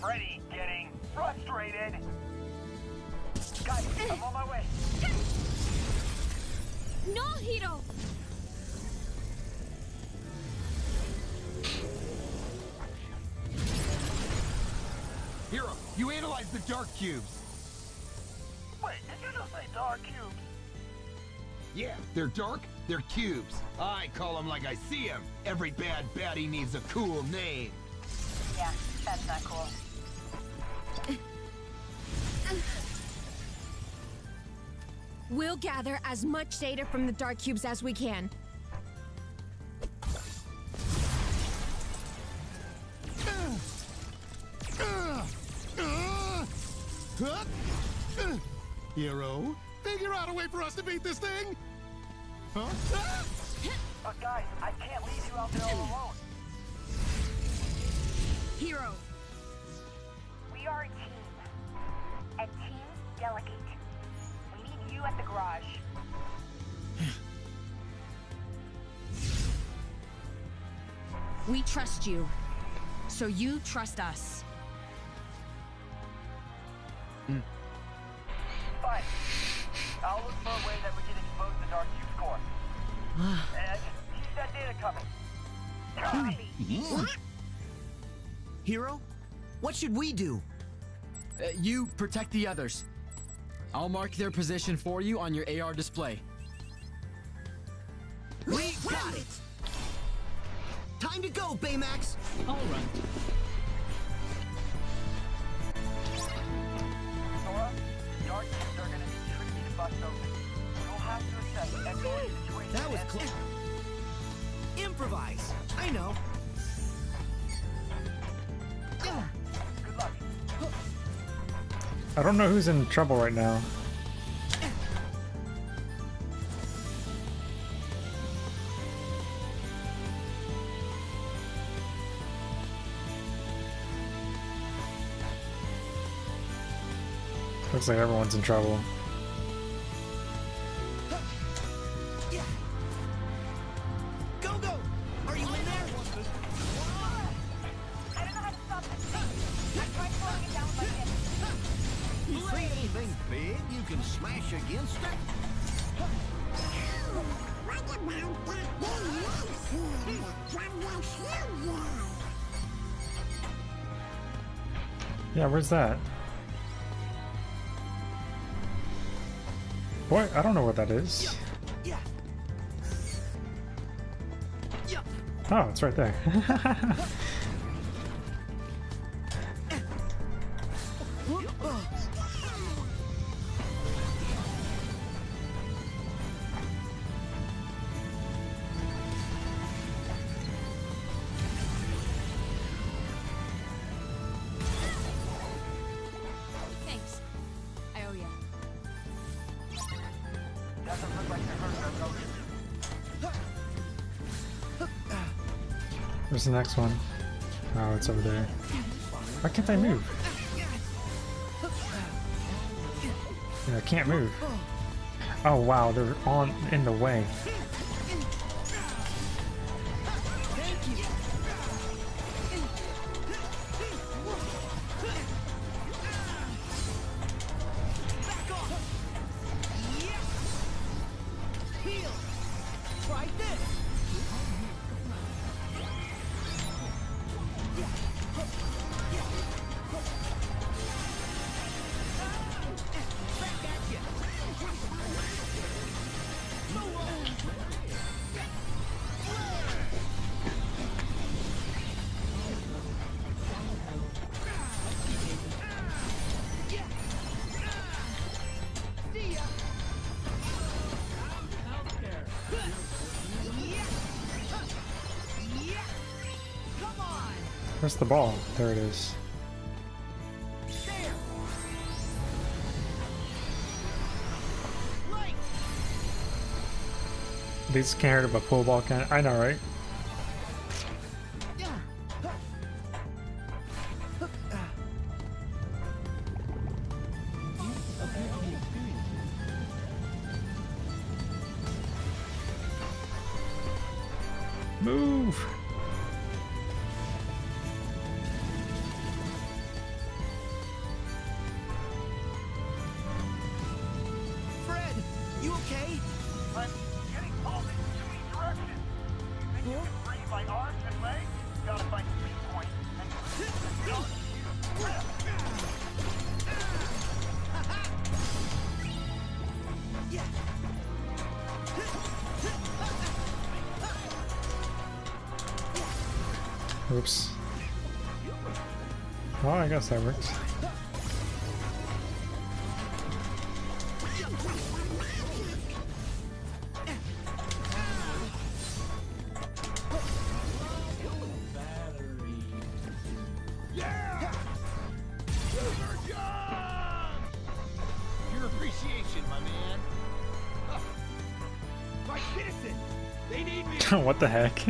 Freddy getting frustrated. Guys, I'm on my way. No, Hiro! Hero, you analyzed the dark cubes. Wait, did you just say dark cubes? Yeah, they're dark, they're cubes. I call them like I see them. Every bad baddie needs a cool name. Yeah, that's not cool. We'll gather as much data from the dark cubes as we can. Huh? Uh, Hiro, figure out a way for us to beat this thing! Huh? Ah! But guys, I can't leave you out there all alone. Hiro, We are a team. And teams delegate. We need you at the garage. We trust you. So you trust us. Fine. I'll look for a way that we can expose the dark cube core. and keep that data coming. Copy. Hiro, what should we do? Uh, you protect the others. I'll mark their position for you on your AR display. We got it! Time to go, Baymax! All right. Be tricky to bust open. You'll have to assess every situation. That was and- close. Improvise. I know. Good luck. I don't know who's in trouble right now. Looks like everyone's in trouble. That? Boy, I don't know what that is. Oh, it's right there. Where's the next one? Oh, it's over there. Why can't I move? Yeah, I can't move. Oh wow, they're on in the way. The ball? There it is. These can't hurt but pool ball can. I know, right? I guess that works. Your appreciation, my man. Huh. My citizen! They need me! what the heck?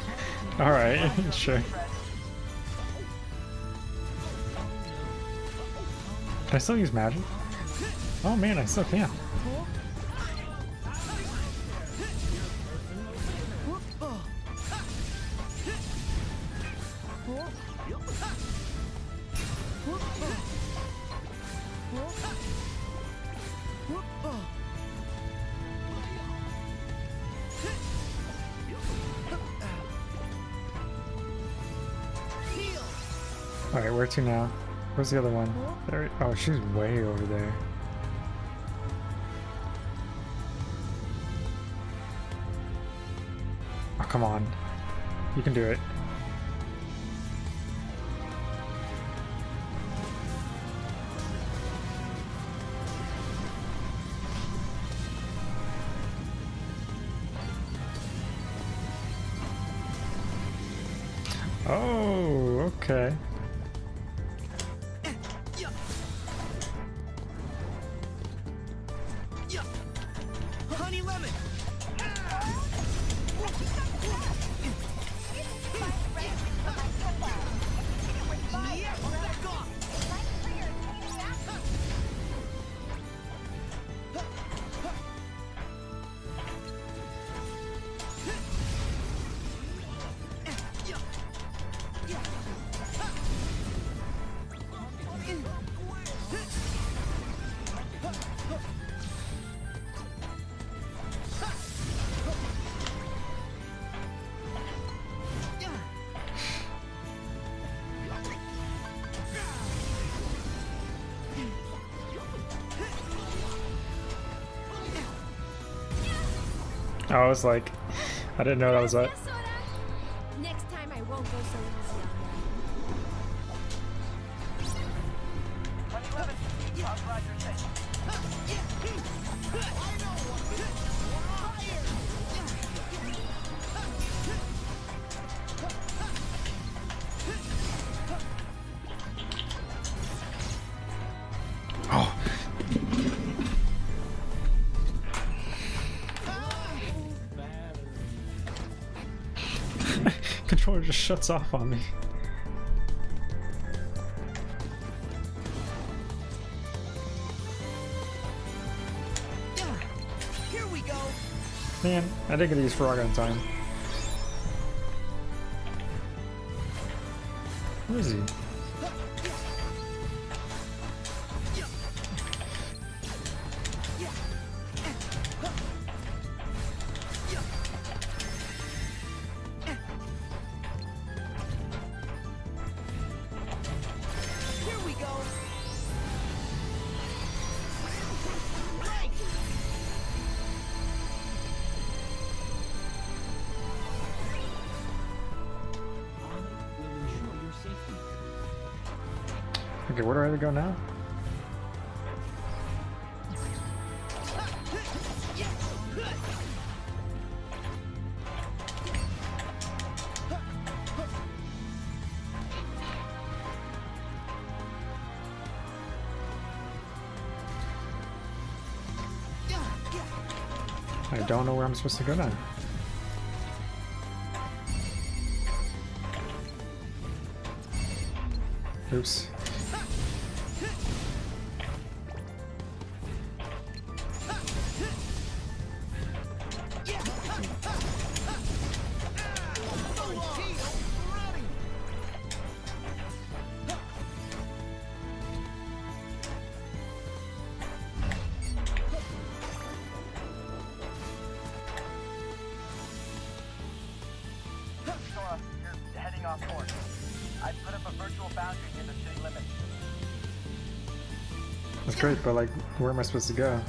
Alright, sure. Can I still use magic? Oh man, I still can. Alright, where to now? Where's the other one? There. Oh, she's way over there. Oh, come on. You can do it. I was like, I didn't know that was that. Control it just shuts off on me. Here we go. Man, I didn't get to use frog on time. Where is he? Go now? I don't know where I'm supposed to go now. But like, where am I supposed to go?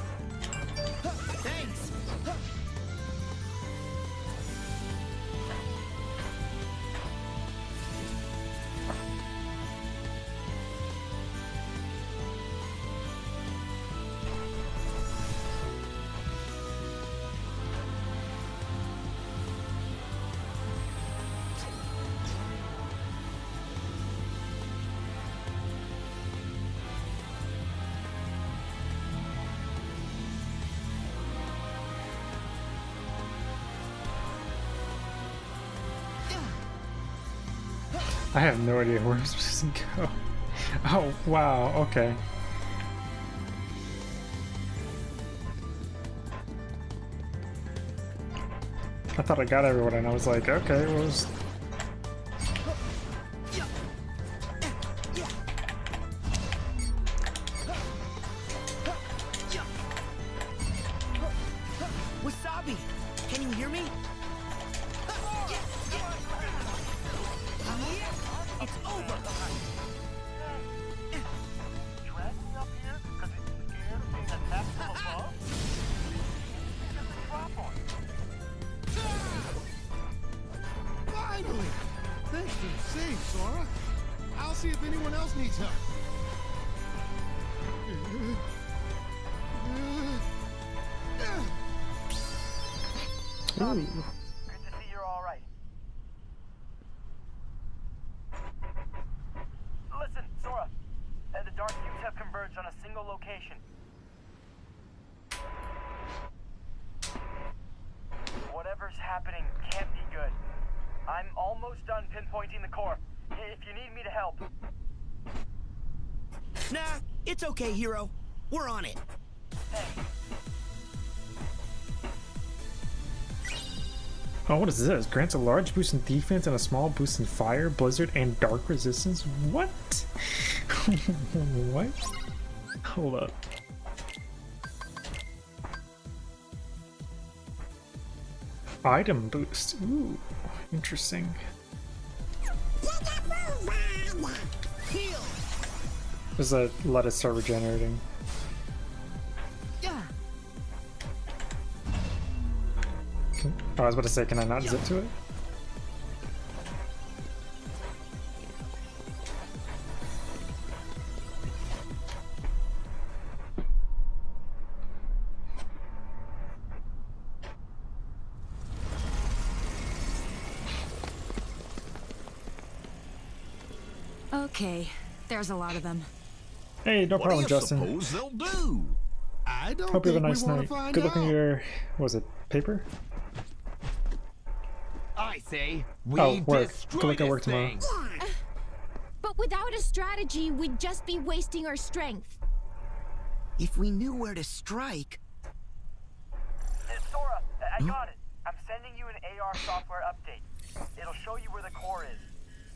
I have no idea where I'm supposed to go. Oh, wow, okay. I thought I got everyone and I was like, okay, well, Ooh. Good to see you're all right. Listen, Sora. Uh, the dark cubes have converged on a single location. Whatever's happening can't be good. I'm almost done pinpointing the core. If you need me to help. Nah, it's okay, Hiro. We're on it. Oh, what is this? Grants a large boost in defense and a small boost in fire, blizzard, and dark resistance? What? what? Hold up. Item boost. Ooh, interesting. Does that let it start regenerating? Was about to say, can I not zip to it? Okay, there's a lot of them. Hey, no What do problem, you Justin. suppose they'll do? I don't Hope you have a nice we night. Good luck on your, what was it, paper? I say we Oh, work. destroy Feel like I this work tomorrow. thing. But without a strategy, we'd just be wasting our strength. If we knew where to strike. Hey, Sora, I I got it. I'm sending you an AR software update. It'll show you where the core is.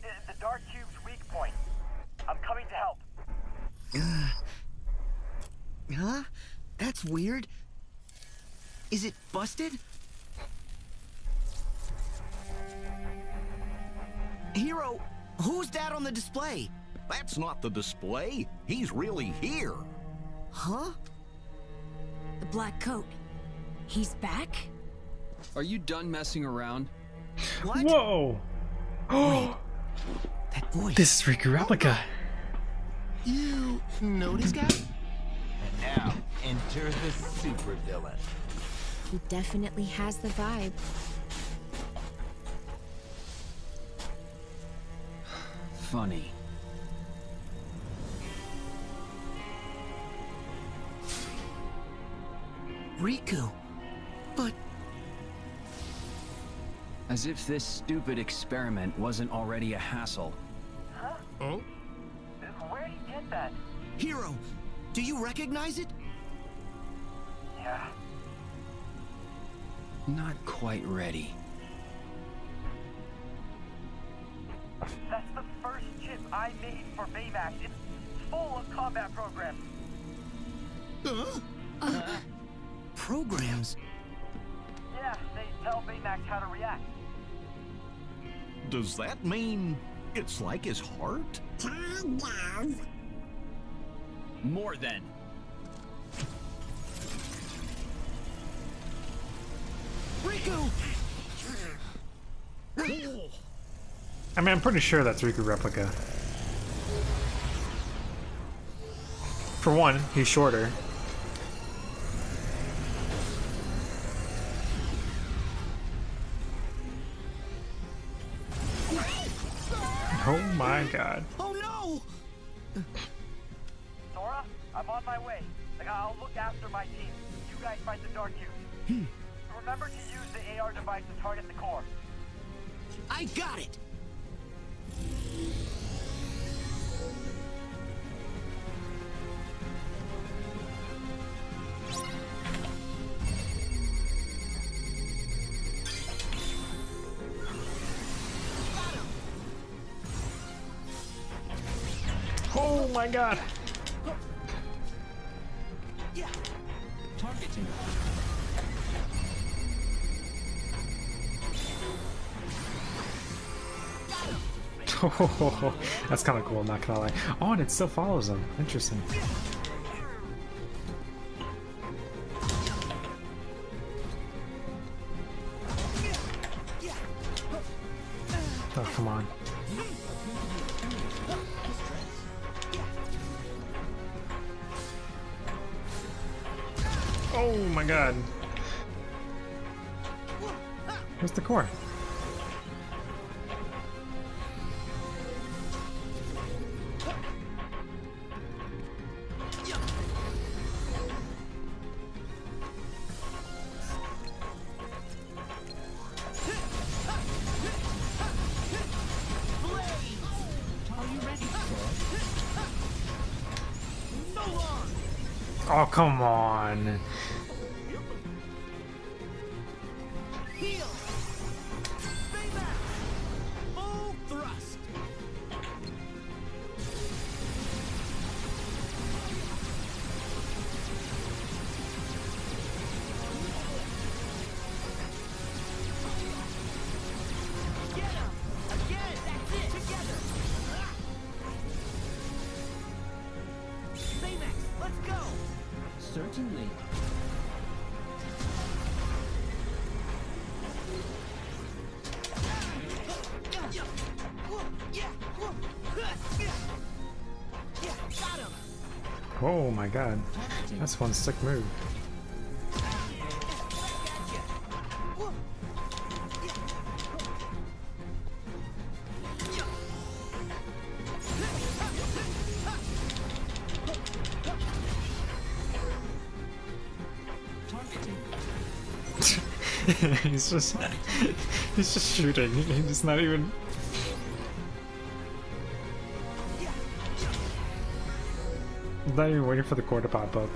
I- The Dark Cube's weak point. I'm coming to help. Uh, huh? That's weird. Is it busted? Hiro, who's that on the display? That's not the display. He's really here. Huh? The black coat. He's back? Are you done messing around? What? Whoa! Oh, that voice. This is Riku Replica. You know this guy? And now, enter the supervillain. He definitely has the vibe. Funny. Riku. But As if this stupid experiment wasn't already a hassle. Huh? Oh? Where'd he get that? Hiro, do you recognize it? Yeah. Not quite ready. That's the first chip I made for Baymax. It's full of combat programs. Huh? Uh-huh. Programs? Yeah, they tell Baymax how to react. Does that mean it's like his heart? Kind of. More than. Riku! I mean, I'm pretty sure that's Riku Replica. For one, he's shorter. Oh my god. Oh no! Sora, I'm on my way. Like, I'll look after my team. You guys fight the Dark Cube. Hmm. Remember to use the AR device to target the core. I got it! Oh my god. that's kind of cool, not gonna lie. Oh, and it still follows him. Interesting. Oh, come on. Oh my god. Where's the core? Come on. God. That's one sick move. he's just he's just shooting. He's not even. Not even waiting for the core to pop up.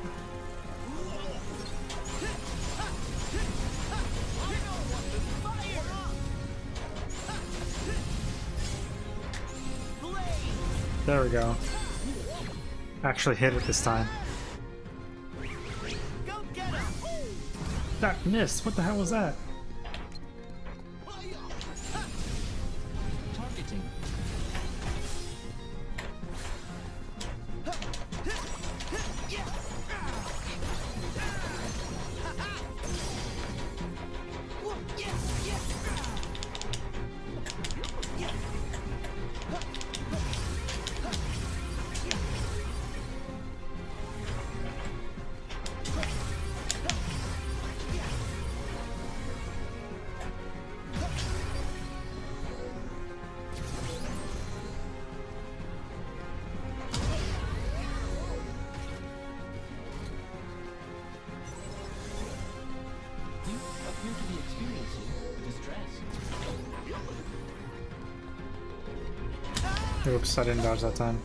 There we go. Actually hit it this time. That missed. What the hell was that? Didn't dodge that time.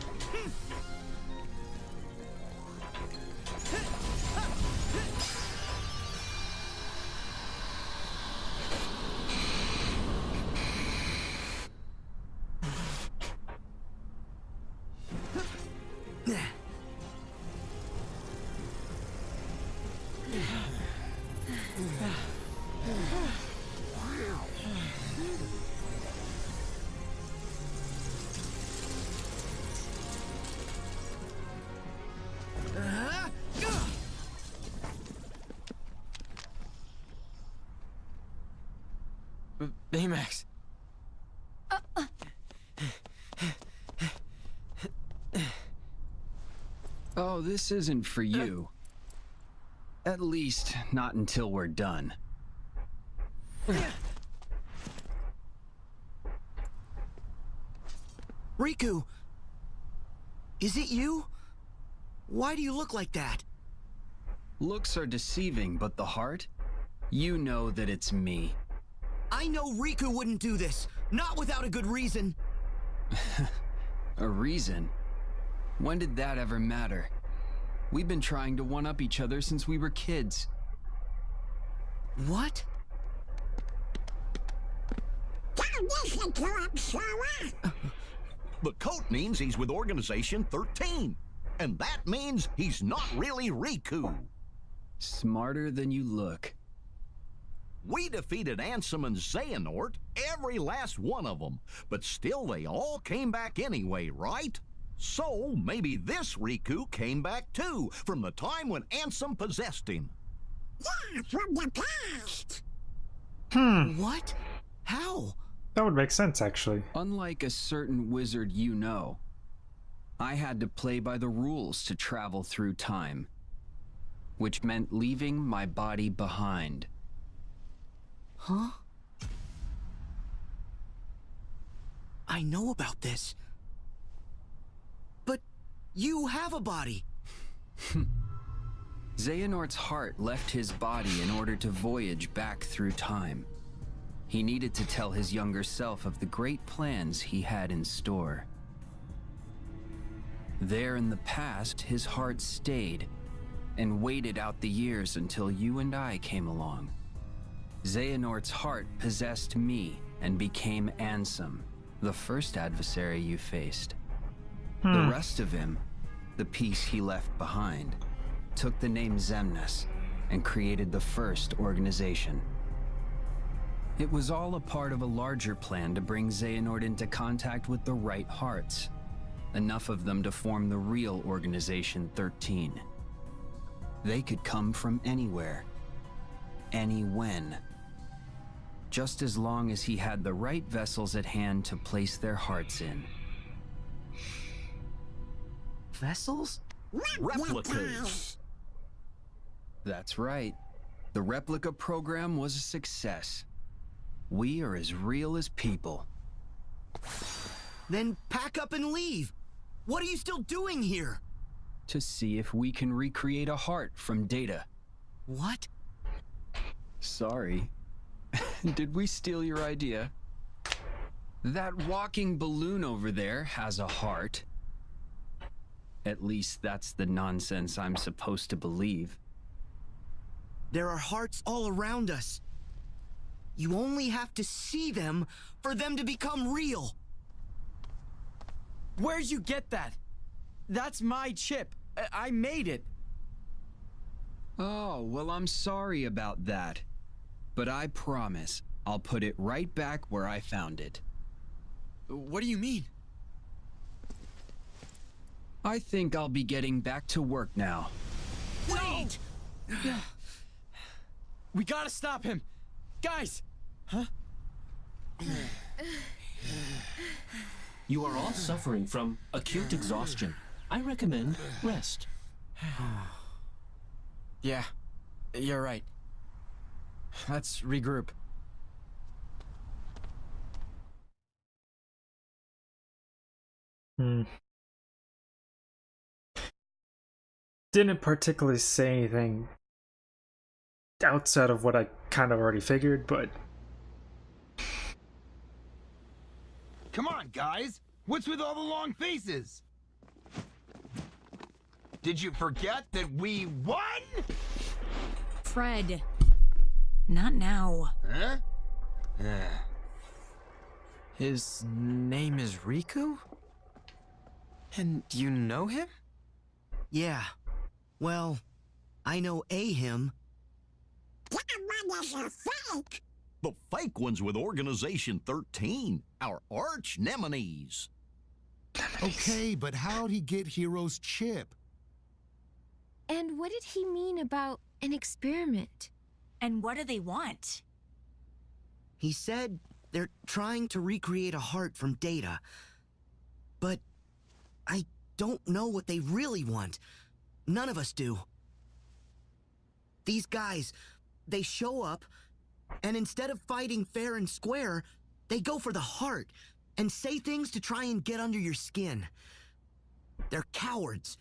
This isn't for you. At least, not until we're done. Riku! Is it you? Why do you look like that? Looks are deceiving, but the heart? You know that it's me. I know Riku wouldn't do this. Not without a good reason. A reason? When did that ever matter? We've been trying to one up each other since we were kids. What? The coat means he's with Organization 13. And that means he's not really Riku. Smarter than you look. We defeated Ansem and Xehanort, every last one of them. But still, they all came back anyway, right? So, maybe this Riku came back too, from the time when Ansem possessed him. Yeah, from the past. Hmm. What? How? That would make sense, actually. Unlike a certain wizard you know, I had to play by the rules to travel through time, which meant leaving my body behind. Huh? I know about this. You have a body. Xehanort's heart left his body in order to voyage back through time. He needed to tell his younger self of the great plans he had in store. There in the past, his heart stayed and waited out the years until you and I came along. Xehanort's heart possessed me and became Ansem, the first adversary you faced. Hmm. The rest of him, the piece he left behind, took the name Xemnas and created the first organization. It was all a part of a larger plan to bring Xehanort into contact with the right hearts, enough of them to form the real Organization 13. They could come from anywhere, any when. Just as long as he had the right vessels at hand to place their hearts in. Vessels? Replicas. That's right. The replica program was a success. We are as real as people. Then pack up and leave. What are you still doing here? To see if we can recreate a heart from data. What? Sorry, Did we steal your idea? That walking balloon over there has a heart. At least that's the nonsense I'm supposed to believe. There are hearts all around us. You only have to see them for them to become real. Where'd you get that? That's my chip. I, I made it. Oh, well, I'm sorry about that. But I promise I'll put it right back where I found it. What do you mean? I think I'll be getting back to work now. Wait! we gotta stop him! Guys! Huh? You are all suffering from acute exhaustion. I recommend rest. yeah, you're right. Let's regroup. Hmm. Didn't particularly say anything outside of what I kind of already figured, but. Come on, guys! What's with all the long faces? Did you forget that we won? Fred. Not now. Huh? Uh, his name is Riku? And you know him? Yeah. Well, I know a him. That one is a fake! The fake one's with Organization 13, our arch nemesis. Okay, but how'd he get Hiro's chip? And what did he mean about an experiment? And what do they want? He said they're trying to recreate a heart from data. But I don't know what they really want. None of us do. These guys, they show up, and instead of fighting fair and square, they go for the heart and say things to try and get under your skin. They're cowards.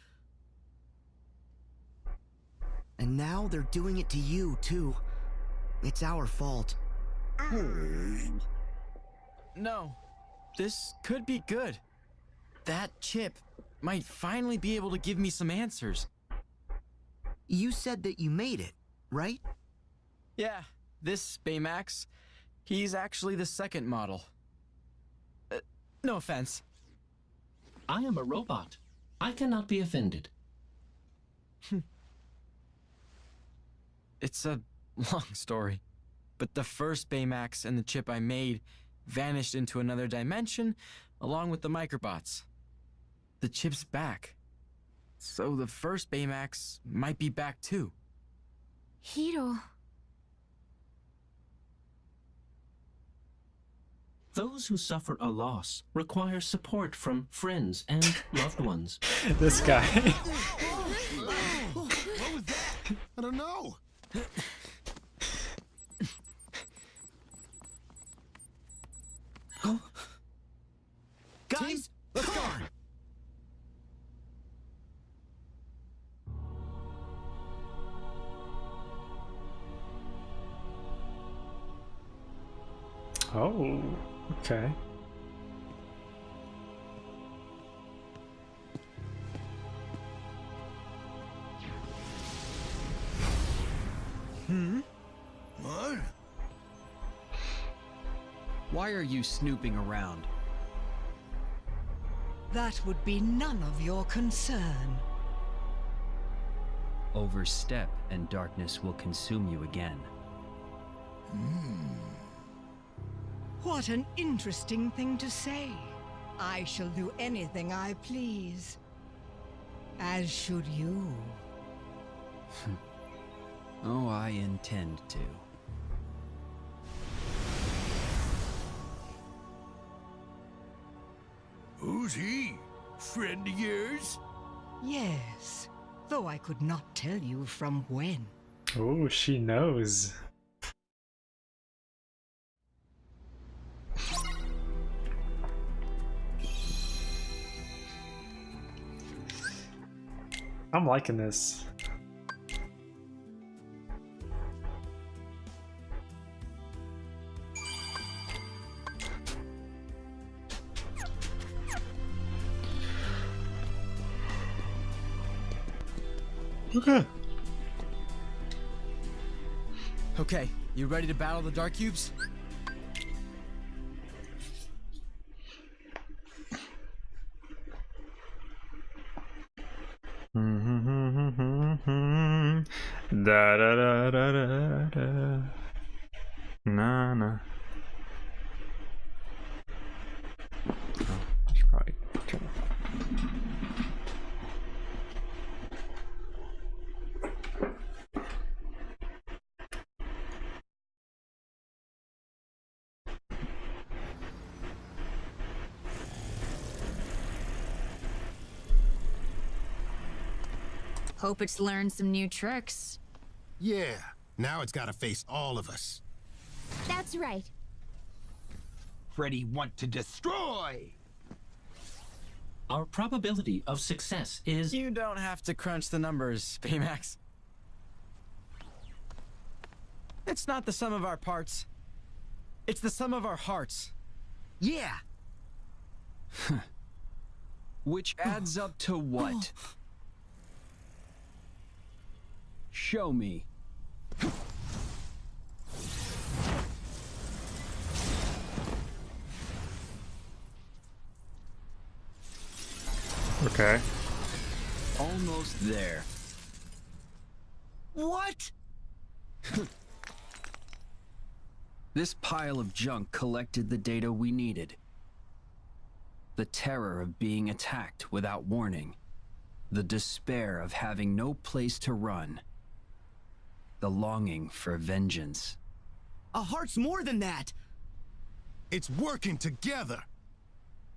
And now they're doing it to you, too. It's our fault. No. This could be good. That chip might finally be able to give me some answers. You said that you made it, right? Yeah, this Baymax. He's actually the second model. Uh, no offense. I am a robot. I cannot be offended. It's a long story. But the first Baymax and the chip I made vanished into another dimension along with the microbots. The chip's back. So the first Baymax might be back too. Hiro. Those who suffer a loss require support from friends and loved ones. this guy. what was that? I don't know. Guys, Oh, okay. Hmm? What? Why are you snooping around? That would be none of your concern. Overstep and darkness will consume you again. What an interesting thing to say. I shall do anything I please. As should you. oh, I intend to. Who's he? Friend of yours? Yes, though I could not tell you from when. Oh, she knows. I'm liking this. Okay. Okay, you ready to battle the Dark Cubes? Hope it's learned some new tricks. Yeah, now it's gotta face all of us. That's right. Freddy want to destroy! Our probability of success is... You don't have to crunch the numbers, Baymax. It's not the sum of our parts. It's the sum of our hearts. Yeah. Which adds up to what? Show me. Okay. Almost there. What? This pile of junk collected the data we needed. The terror of being attacked without warning. The despair of having no place to run. The longing for vengeance. A heart's more than that. It's working together.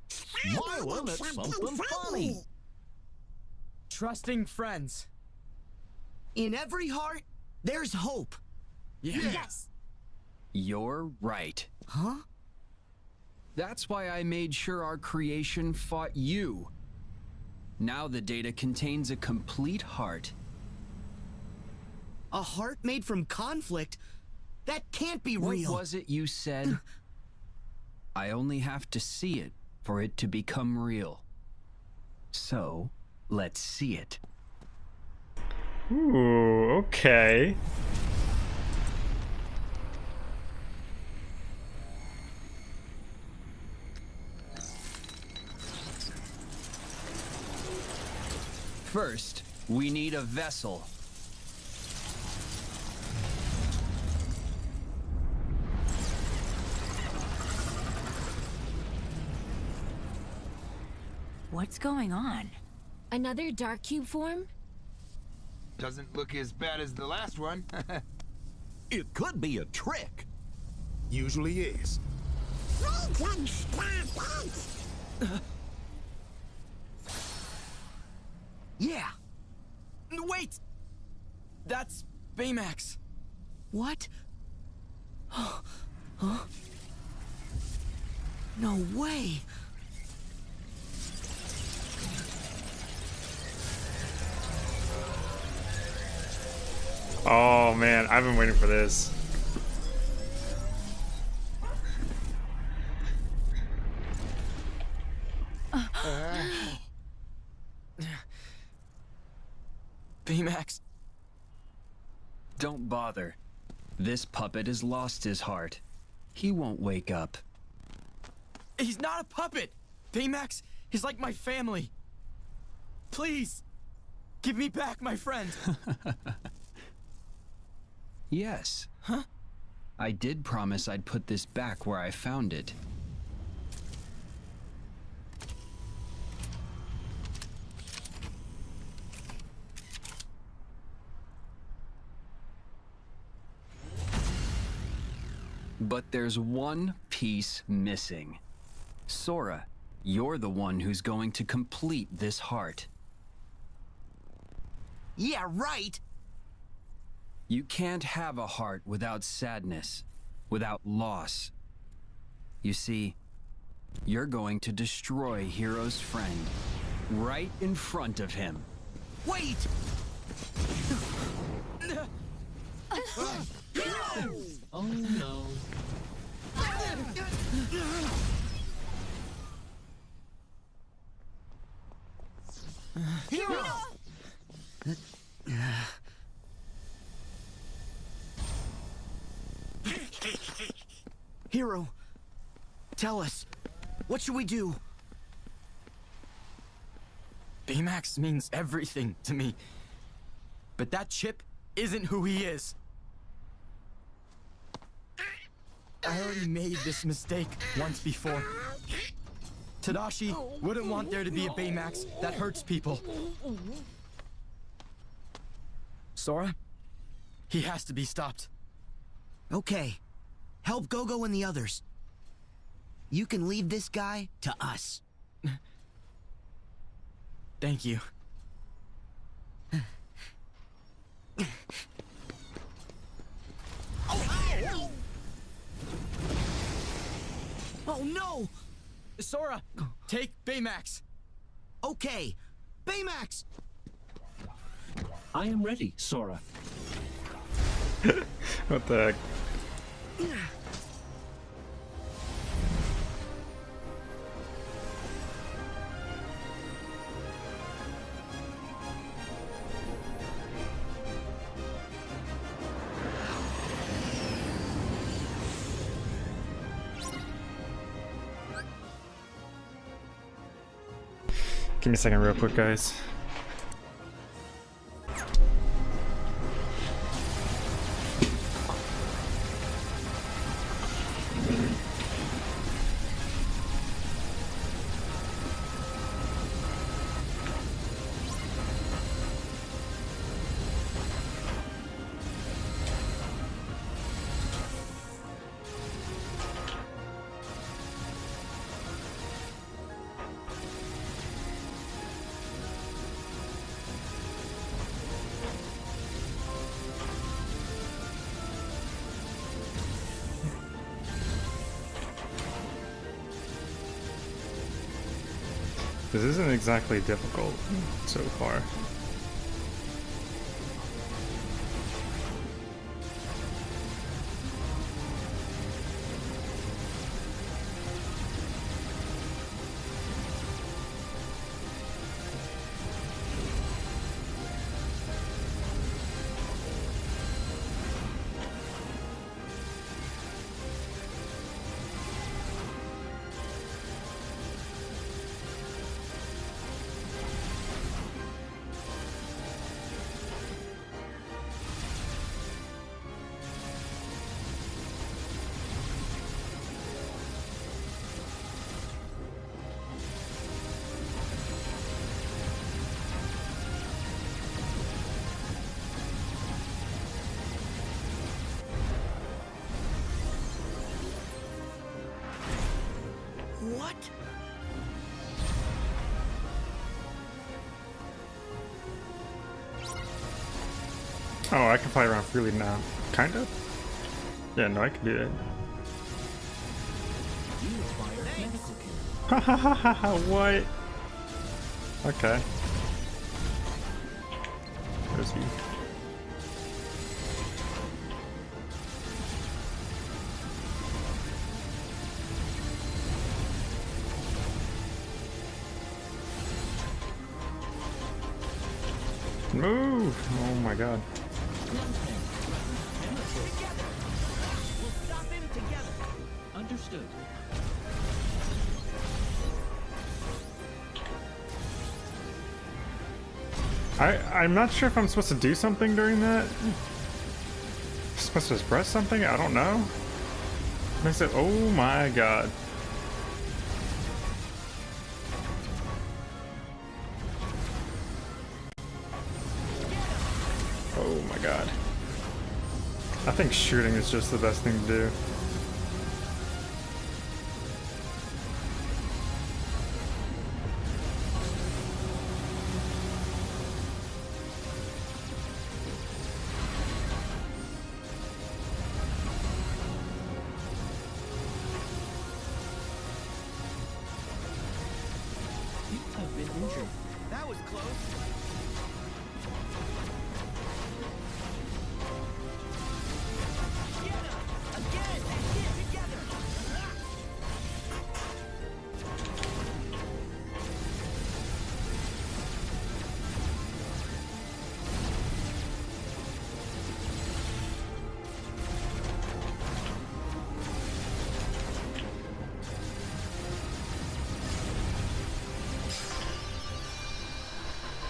Smiling at something funny. Trusting friends. In every heart, there's hope. Yes. You're right. Huh? That's why I made sure our creation fought you. Now the data contains a complete heart. A heart made from conflict? That can't be real. What was it you said? I only have to see it for it to become real. So, let's see it. Ooh, okay. First, we need a vessel. What's going on? Another Dark Cube form? Doesn't look as bad as the last one. it could be a trick. Usually is. Yeah. Wait! That's Baymax. What? huh? No way. Oh man, I've been waiting for this. Baymax. Don't bother. This puppet has lost his heart. He won't wake up. He's not a puppet! Baymax is like my family. Please, give me back my friend. Yes. Huh? I did promise I'd put this back where I found it. But there's one piece missing. Sora, you're the one who's going to complete this heart. Yeah, right. You can't have a heart without sadness, without loss. You see, you're going to destroy Hiro's friend right in front of him. Wait! Oh no. Hiro, tell us, what should we do? Baymax means everything to me. But that chip isn't who he is. I already made this mistake once before. Tadashi wouldn't want there to be a Baymax that hurts people. Sora, he has to be stopped. Okay. Help Gogo and the others. You can leave this guy to us. Thank you. Oh no! Sora, take Baymax. Okay, Baymax! I am ready, Sora. what the heck? Me a second real quick, guys. Isn't exactly difficult so far. Oh, I can fly around freely now. Kind of? Yeah, no, I can do that. Ha ha ha ha ha, what? Okay. I'm not sure if I'm supposed to do something during that. supposed to press something? I don't know. I said, oh my god. Oh my god. I think shooting is just the best thing to do.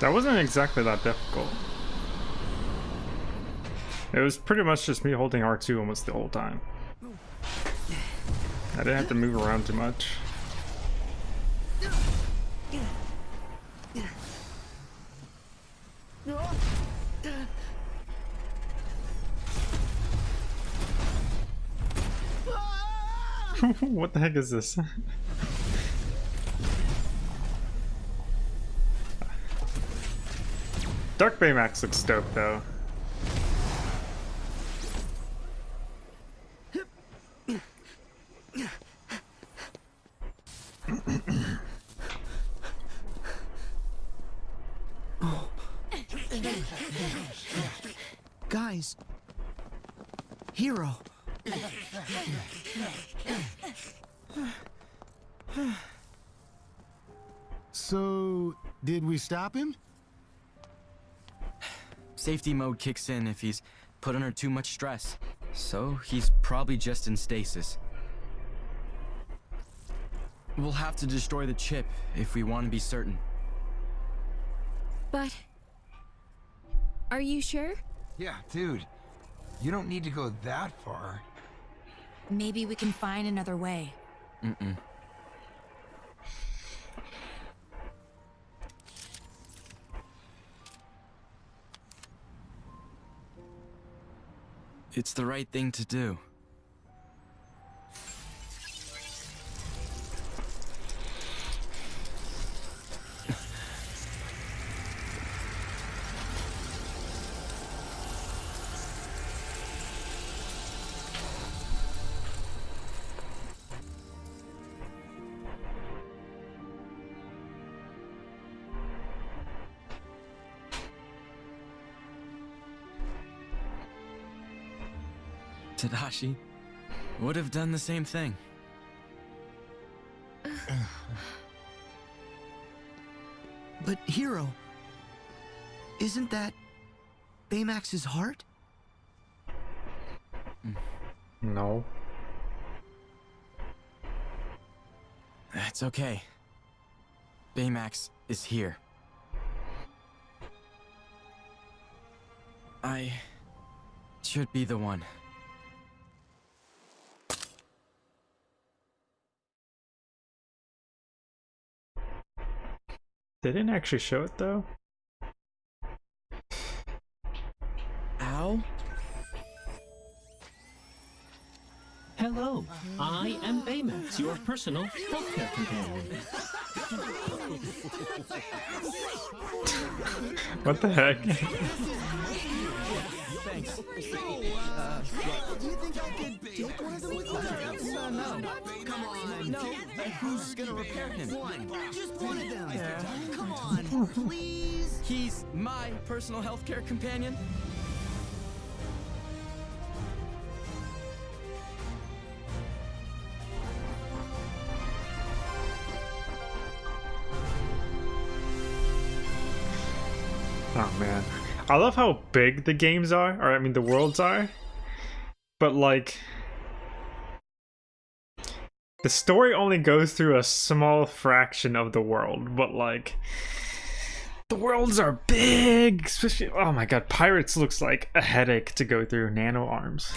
That wasn't exactly that difficult. It was pretty much just me holding R2 almost the whole time. I didn't have to move around too much. what the heck is this? Dark Baymax looks dope though. Guys. Hiro. So, did we stop him? Safety mode kicks in if he's put under too much stress. So he's probably just in stasis. We'll have to destroy the chip if we want to be certain. But... Are you sure? Yeah, dude. You don't need to go that far. Maybe we can find another way. Mm-mm. It's the right thing to do. Tadashi would have done the same thing. But Hiro, isn't that Baymax's heart? Mm. No. It's okay. Baymax is here. I should be the one. They didn't actually show it though. Hello, I am Baymax, your personal healthcare companion. What the heck? Thanks. do you think I could take one of them with you? No. Come on. No. Who's gonna repair him? One. Just one of them. Yeah. Come on, please. He's my personal healthcare companion. Oh man. I love how big the games are, or I mean the worlds are. But like the story only goes through a small fraction of the world, but like the worlds are big, especially oh my god, Pirates looks like a headache to go through nano arms.